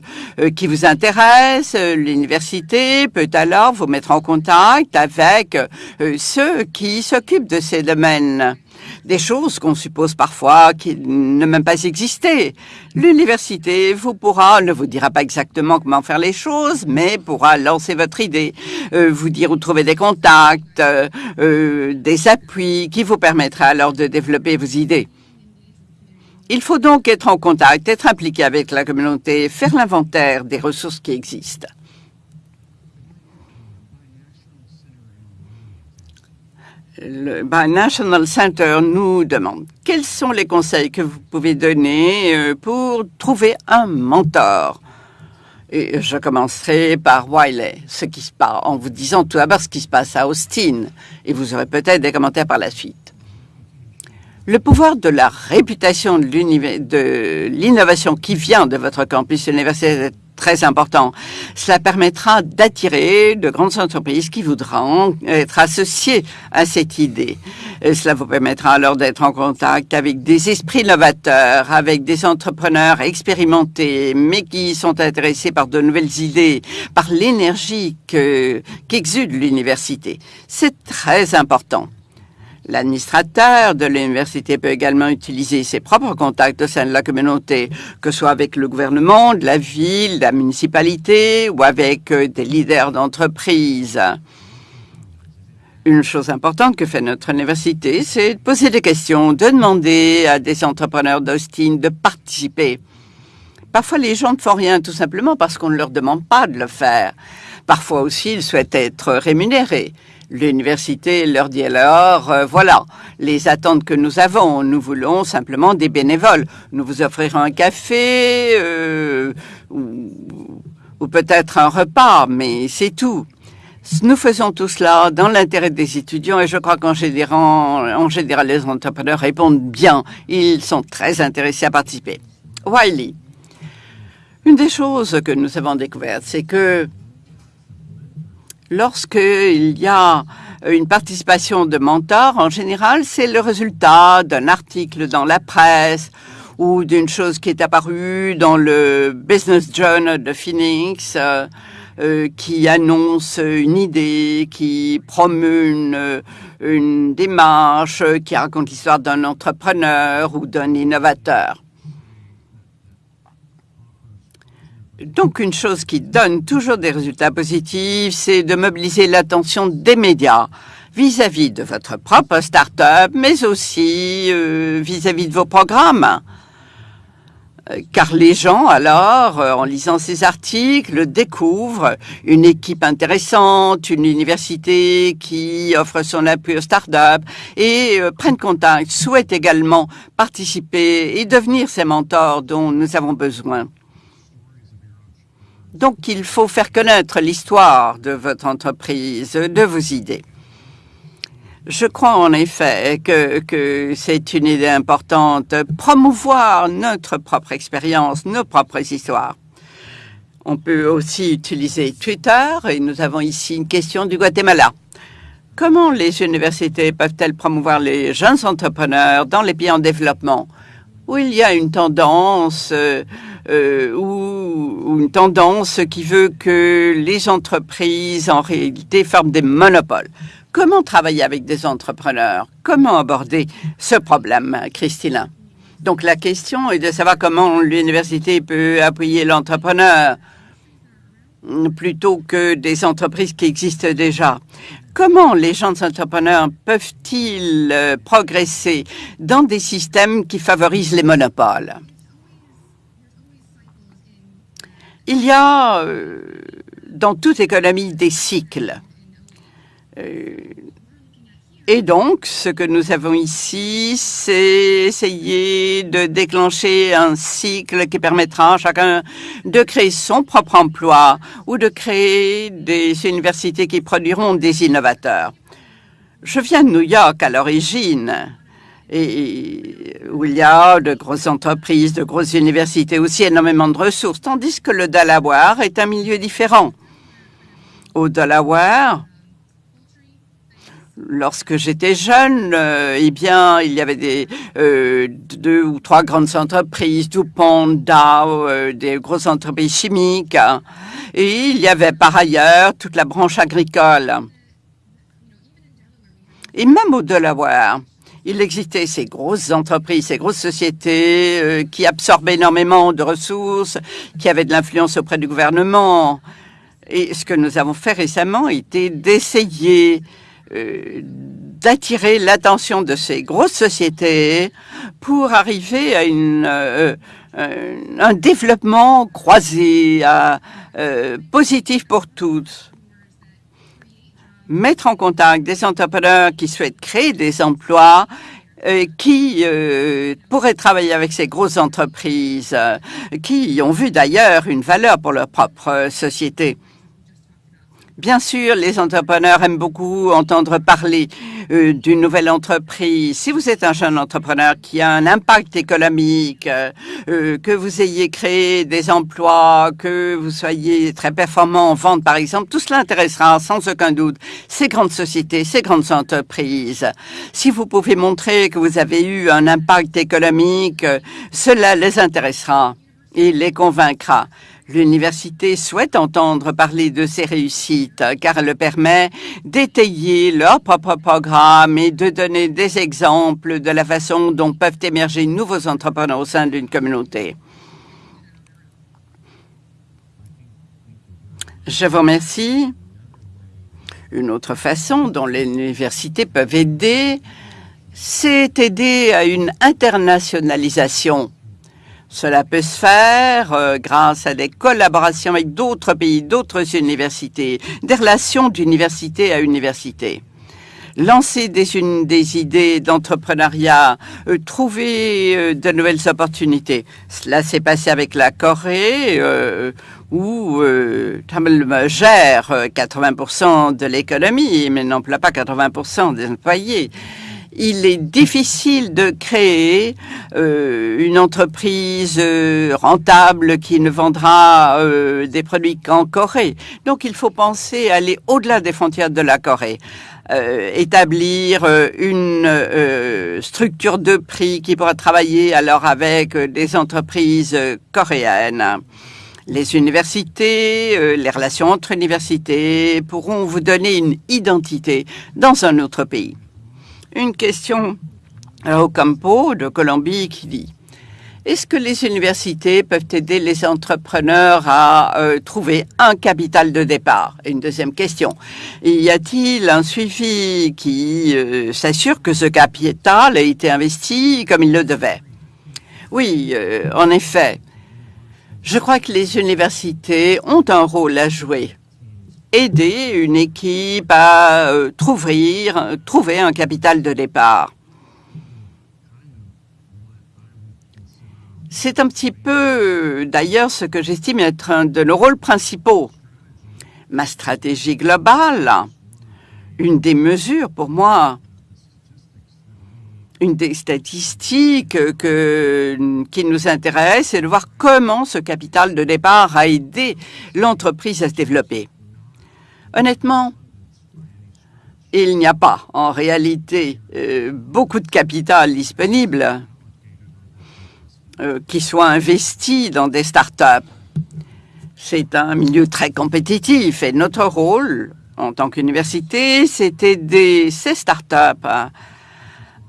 qui vous intéressent, l'université peut alors vous mettre en contact avec euh, ceux qui s'occupent de ces domaines des choses qu'on suppose parfois qui ne même pas exister. L'université vous pourra, ne vous dira pas exactement comment faire les choses, mais pourra lancer votre idée, euh, vous dire où trouver des contacts, euh, euh, des appuis qui vous permettra alors de développer vos idées. Il faut donc être en contact, être impliqué avec la communauté, faire l'inventaire des ressources qui existent. Le National Center nous demande quels sont les conseils que vous pouvez donner euh, pour trouver un mentor? Et je commencerai par Wiley, ce qui se passe, en vous disant tout d'abord ce qui se passe à Austin, et vous aurez peut-être des commentaires par la suite. Le pouvoir de la réputation de l'innovation qui vient de votre campus universitaire très important. Cela permettra d'attirer de grandes entreprises qui voudront être associées à cette idée. cela vous permettra alors d'être en contact avec des esprits novateurs, avec des entrepreneurs expérimentés, mais qui sont intéressés par de nouvelles idées, par l'énergie qu'exude l'université. C'est très important. L'administrateur de l'université peut également utiliser ses propres contacts au sein de la communauté, que ce soit avec le gouvernement, de la ville, la municipalité ou avec euh, des leaders d'entreprise. Une chose importante que fait notre université, c'est de poser des questions, de demander à des entrepreneurs d'Austin de participer. Parfois, les gens ne font rien tout simplement parce qu'on ne leur demande pas de le faire. Parfois aussi, ils souhaitent être rémunérés. L'université leur dit alors, euh, voilà, les attentes que nous avons, nous voulons simplement des bénévoles. Nous vous offrirons un café euh, ou, peut-être un repas, mais c'est tout. Nous faisons tout cela dans l'intérêt des étudiants et je crois qu'en général, en général, les entrepreneurs répondent bien. Ils sont très intéressés à participer. Wiley, une des choses que nous avons découvertes, c'est que Lorsqu'il y a une participation de mentors, en général, c'est le résultat d'un article dans la presse ou d'une chose qui est apparue dans le Business Journal de Phoenix euh, euh, qui annonce une idée, qui promeut une, une démarche, qui raconte l'histoire d'un entrepreneur ou d'un innovateur. Donc, une chose qui donne toujours des résultats positifs, c'est de mobiliser l'attention des médias vis-à-vis de votre propre start-up, mais aussi euh, vis-à-vis de vos programmes. Euh, car les gens, alors, euh, en lisant ces articles, découvrent une équipe intéressante, une université qui offre son appui aux startups et prennent contact, souhaitent également participer et devenir ces mentors dont nous avons besoin. Donc, il faut faire connaître l'histoire de votre entreprise, de vos idées. Je crois en effet que, c'est une idée importante, promouvoir notre propre expérience, nos propres histoires. On peut aussi utiliser Twitter et nous avons ici une question du Guatemala. Comment les universités peuvent-elles promouvoir les jeunes entrepreneurs dans les pays en développement? Où il y a une tendance euh, euh ou, ou, une tendance qui veut que les entreprises en réalité forment des monopoles. Comment travailler avec des entrepreneurs? Comment aborder ce problème, Christina Donc la question est de savoir comment l'université peut appuyer l'entrepreneur plutôt que des entreprises qui existent déjà. Comment les jeunes entrepreneurs peuvent-ils euh, progresser dans des systèmes qui favorisent les monopoles? Il y a euh, dans toute économie des cycles. Euh, et donc, ce que nous avons ici, c'est essayer de déclencher un cycle qui permettra à chacun de créer son propre emploi ou de créer des universités qui produiront des innovateurs. Je viens de New York à l'origine, et où il y a de grosses entreprises, de grosses universités, aussi énormément de ressources, tandis que le Delaware est un milieu différent. Au Delaware, Lorsque j'étais jeune, euh, eh bien, il y avait des euh, deux ou trois grandes entreprises, DuPont, Dow, euh, des grosses entreprises chimiques, hein. et il y avait par ailleurs toute la branche agricole. Et même au Delaware, il existait ces grosses entreprises, ces grosses sociétés euh, qui absorbaient énormément de ressources, qui avaient de l'influence auprès du gouvernement. Et ce que nous avons fait récemment était d'essayer euh, d'attirer l'attention de ces grosses sociétés pour arriver à une, euh, euh, un développement croisé, positif pour tous. Mettre en contact des entrepreneurs qui souhaitent créer des emplois qui pourraient travailler avec ces grosses entreprises, qui ont vu d'ailleurs une valeur pour leur propre société. Bien sûr, les entrepreneurs aiment beaucoup entendre parler euh, d'une nouvelle entreprise. Si vous êtes un jeune entrepreneur qui a un impact économique, euh, euh, que vous ayez créé des emplois, que vous soyez très performant en vente, par exemple, tout cela intéressera sans aucun doute ces grandes sociétés, ces grandes entreprises. Si vous pouvez montrer que vous avez eu un impact économique, cela les intéressera et les convaincra. L'université souhaite entendre parler de ces réussites car elle permet d'étayer leur propre programme et de donner des exemples de la façon dont peuvent émerger nouveaux entrepreneurs au sein d'une communauté. Je vous remercie. Une autre façon dont les universités peuvent aider, c'est aider à une internationalisation cela peut se faire euh, grâce à des collaborations avec d'autres pays, d'autres universités, des relations d'université à université. Lancer des, idées d'entrepreneuriat, euh, trouver euh, de nouvelles opportunités. Cela s'est passé avec la Corée, où Tamil gère 80% de l'économie, mais n'emploie pas 80% des employés il est difficile de créer euh, une entreprise euh, rentable qui ne vendra euh, des produits qu'en Corée. Donc il faut penser à aller au-delà des frontières de la Corée. établir une structure de prix qui pourra travailler alors avec des entreprises coréennes. Les universités, les relations entre universités pourront vous donner une identité dans un autre pays. Une question au Campo de Colombie qui dit est-ce que les universités peuvent aider les entrepreneurs à euh, trouver un capital de départ? Une deuxième question, y a-t-il un suivi qui euh, s'assure que ce capital a été investi comme il le devait? Oui, euh, en effet. Je crois que les universités ont un rôle à jouer. Aider une équipe à euh, trouver, trouver un capital de départ. C'est un petit peu, d'ailleurs, ce que j'estime être un de nos rôles principaux. Ma stratégie globale, une des mesures pour moi, une des statistiques que, qui nous intéresse, c'est de voir comment ce capital de départ a aidé l'entreprise à se développer. Honnêtement, il n'y a pas en réalité euh, beaucoup de capital disponible euh, qui soit investi dans des startups. C'est un milieu très compétitif et notre rôle en tant qu'université, c'est aider ces startups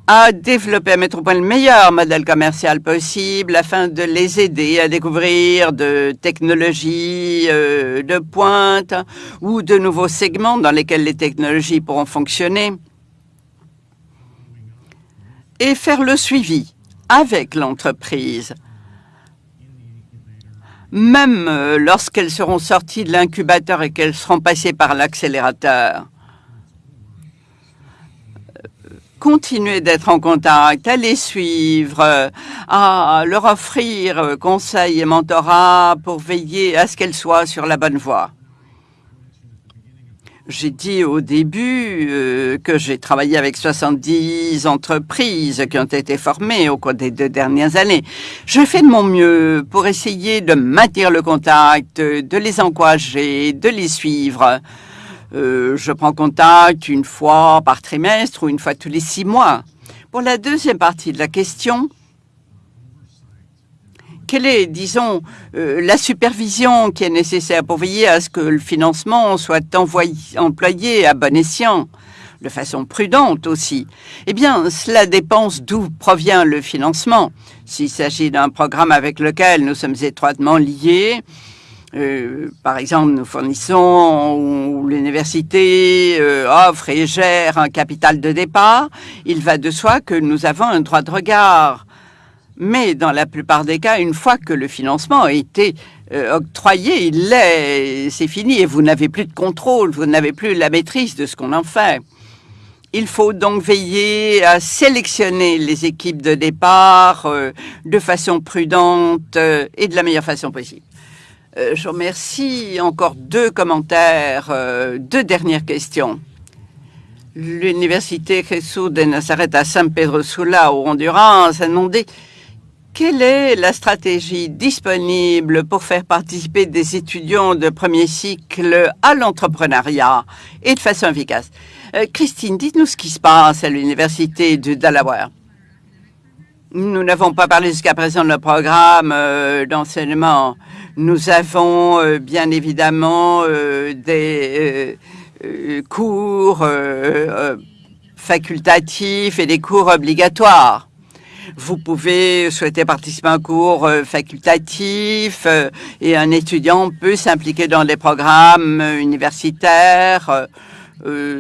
à, développer, à mettre au point le meilleur modèle commercial possible afin de les aider à découvrir de technologies euh, de pointe ou de nouveaux segments dans lesquels les technologies pourront fonctionner et faire le suivi avec l'entreprise. Même euh, lorsqu'elles seront sorties de l'incubateur et qu'elles seront passées par l'accélérateur. Continuer d'être en contact, à les suivre, euh, à leur offrir euh, conseils et mentorat pour veiller à ce qu'elles soient sur la bonne voie. J'ai dit au début euh, que j'ai travaillé avec 70 entreprises qui ont été formées au cours des deux dernières années. Je fais de mon mieux pour essayer de maintenir le contact, de les encourager, de les suivre. Euh, je prends contact une fois par trimestre ou une fois tous les six mois. Pour la deuxième partie de la question, quelle est, disons, euh, la supervision qui est nécessaire pour veiller à ce que le financement soit employé à bon escient, de façon prudente aussi? Eh bien, cela dépend d'où provient le financement. S'il s'agit d'un programme avec lequel nous sommes étroitement liés, euh, par exemple, nous fournissons ou l'université euh, offre et gère un capital de départ, il va de soi que nous avons un droit de regard mais dans la plupart des cas, une fois que le financement a été euh, octroyé, il l'est, c'est fini et vous n'avez plus de contrôle, vous n'avez plus la maîtrise de ce qu'on en fait. Il faut donc veiller à sélectionner les équipes de départ euh, de façon prudente euh, et de la meilleure façon possible. Je vous remercie. Encore deux commentaires, deux dernières questions. L'université Jesus de Nazareth à San Pedro Sula, au Honduras, a demandé quelle est la stratégie disponible pour faire participer des étudiants de premier cycle à l'entrepreneuriat et de façon efficace euh, Christine, dites-nous ce qui se passe à l'université de Delaware. Nous n'avons pas parlé jusqu'à présent de notre programme euh, d'enseignement. Nous avons euh, bien évidemment des cours facultatifs et des cours obligatoires. Vous pouvez souhaiter participer à un cours euh, facultatif euh, et un étudiant peut s'impliquer dans des programmes euh, universitaires,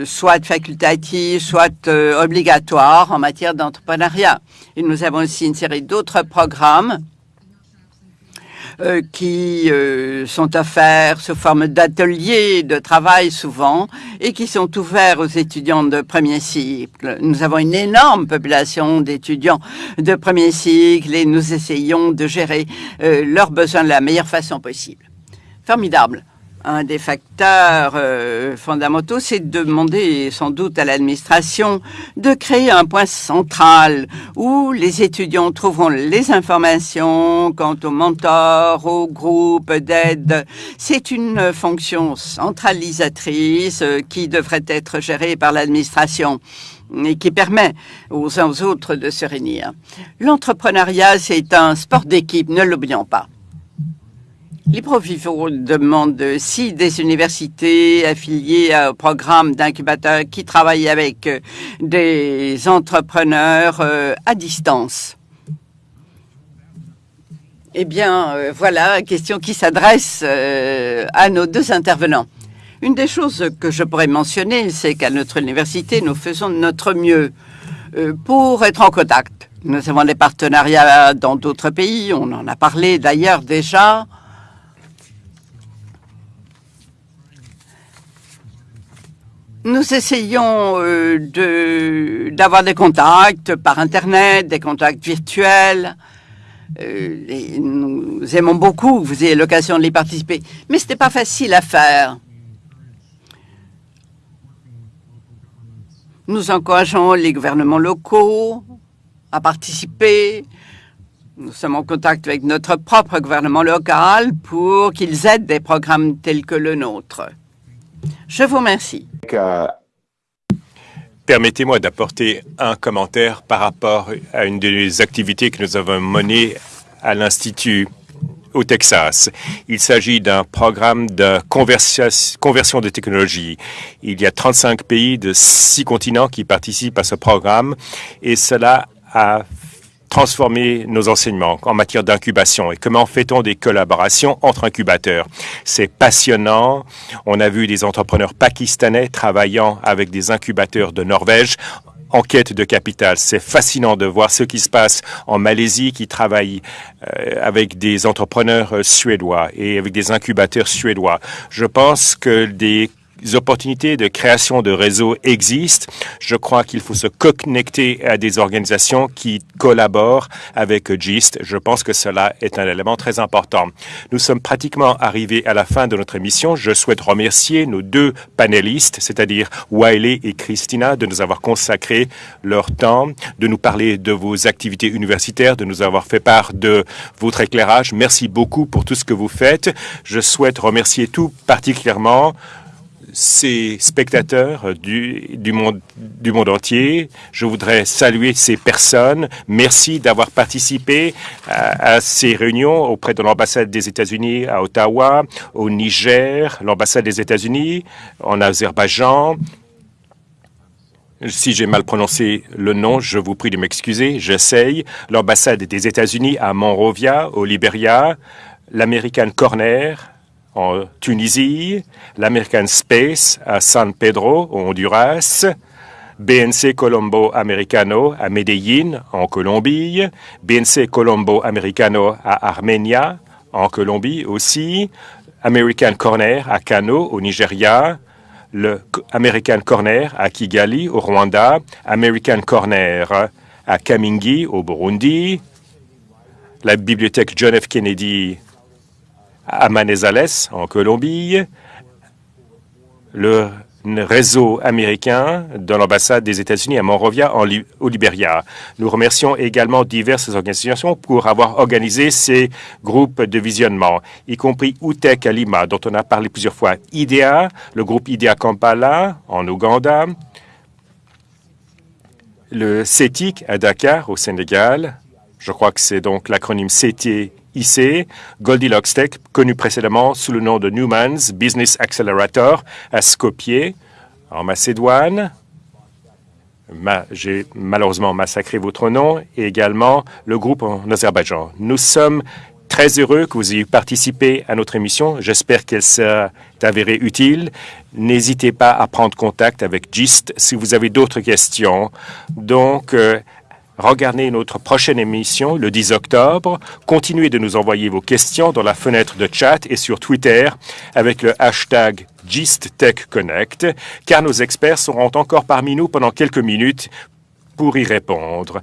soit facultatifs, soit obligatoires en matière d'entrepreneuriat. Et nous avons aussi une série d'autres programmes euh, qui euh, sont offerts sous forme d'ateliers de travail souvent et qui sont ouverts aux étudiants de premier cycle. Nous avons une énorme population d'étudiants de premier cycle et nous essayons de gérer euh, leurs besoins de la meilleure façon possible. Formidable un des facteurs euh, fondamentaux, c'est de demander sans doute à l'administration de créer un point central où les étudiants trouveront les informations quant aux mentors, aux groupes d'aide. C'est une fonction centralisatrice euh, qui devrait être gérée par l'administration et qui permet aux uns aux autres de se réunir. L'entrepreneuriat, c'est un sport d'équipe, ne l'oublions pas. LibreVivo demande si des universités affiliées au programme d'incubateur qui travaillent avec euh, des entrepreneurs euh, à distance. Eh bien, euh, voilà, question qui s'adresse à nos deux intervenants. Une des choses que je pourrais mentionner, c'est qu'à notre université, nous faisons notre mieux pour être en contact Nous avons des partenariats dans d'autres pays. On en a parlé d'ailleurs déjà. Nous essayons euh, d'avoir des contacts par Internet, des contacts virtuels. Euh, nous aimons beaucoup que vous ayez l'occasion d'y participer. Mais ce n'était pas facile à faire. Nous encourageons les gouvernements locaux à participer. Nous sommes en contact avec notre propre gouvernement local pour qu'ils aident des programmes tels que le nôtre. Je vous remercie. Permettez-moi d'apporter un commentaire par rapport à une des activités que nous avons menées à l'Institut au Texas. Il s'agit d'un programme de conversion de technologie. Il y a 35 pays de six continents qui participent à ce programme et cela a transformer nos enseignements en matière d'incubation et comment fait-on des collaborations entre incubateurs? C'est passionnant. On a vu des entrepreneurs pakistanais travaillant avec des incubateurs de Norvège en quête de capital. C'est fascinant de voir ce qui se passe en Malaisie qui travaille euh, avec des entrepreneurs euh, suédois et avec des incubateurs suédois. Je pense que des opportunités de création de réseaux existent. Je crois qu'il faut se connecter à des organisations qui collaborent avec GIST. Je pense que cela est un élément très important. Nous sommes pratiquement arrivés à la fin de notre émission. Je souhaite remercier nos deux panélistes, c'est-à-dire Wiley et Christina, de nous avoir consacré leur temps, de nous parler de vos activités universitaires, de nous avoir fait part de votre éclairage. Merci beaucoup pour tout ce que vous faites. Je souhaite remercier tout particulièrement ces spectateurs du, monde, du monde entier. Je voudrais saluer ces personnes. Merci d'avoir participé à, à, ces réunions auprès de l'ambassade des États-Unis à Ottawa, au Niger, l'ambassade des États-Unis, en Azerbaïdjan. Si j'ai mal prononcé le nom, je vous prie de m'excuser. J'essaye. L'ambassade des États-Unis à Monrovia, au Libéria, l'American Corner, en Tunisie, l'American Space à San Pedro, au Honduras, BNC Colombo Americano à Medellín, en Colombie, BNC Colombo Americano à Armenia, en Colombie aussi, American Corner à Kano, au Nigeria, le American Corner à Kigali, au Rwanda, American Corner à Kamingi, au Burundi, la bibliothèque John F. Kennedy à en Colombie, le réseau américain de l'ambassade des États-Unis à Monrovia, en au Libéria. Nous remercions également diverses organisations pour avoir organisé ces groupes de visionnement, y compris UTEC à Lima, dont on a parlé plusieurs fois, IDEA, le groupe IDEA Kampala en Ouganda, le CETIC à Dakar, au Sénégal, je crois que c'est donc l'acronyme CT IC, Goldilocks Tech, connu précédemment sous le nom de Newman's Business Accelerator à Skopje, en Macédoine. J'ai malheureusement massacré votre nom, et également le groupe en Azerbaïdjan. Nous sommes très heureux que vous ayez participé à notre émission. J'espère qu'elle s'est avérée utile. N'hésitez pas à prendre contact avec GIST si vous avez d'autres questions. Donc, euh, Regardez notre prochaine émission le 10 octobre. Continuez de nous envoyer vos questions dans la fenêtre de chat et sur Twitter avec le hashtag GistTechConnect, car nos experts seront encore parmi nous pendant quelques minutes pour y répondre.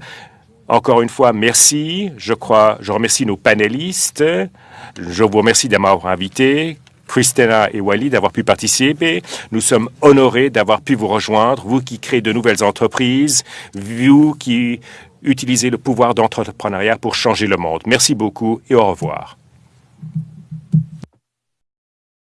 Encore une fois, merci. Je crois, je remercie nos panélistes. Je vous remercie de m'avoir invité. Christina et Wally d'avoir pu participer. Nous sommes honorés d'avoir pu vous rejoindre, vous qui créez de nouvelles entreprises, vous qui utilisez le pouvoir d'entrepreneuriat pour changer le monde. Merci beaucoup et au revoir.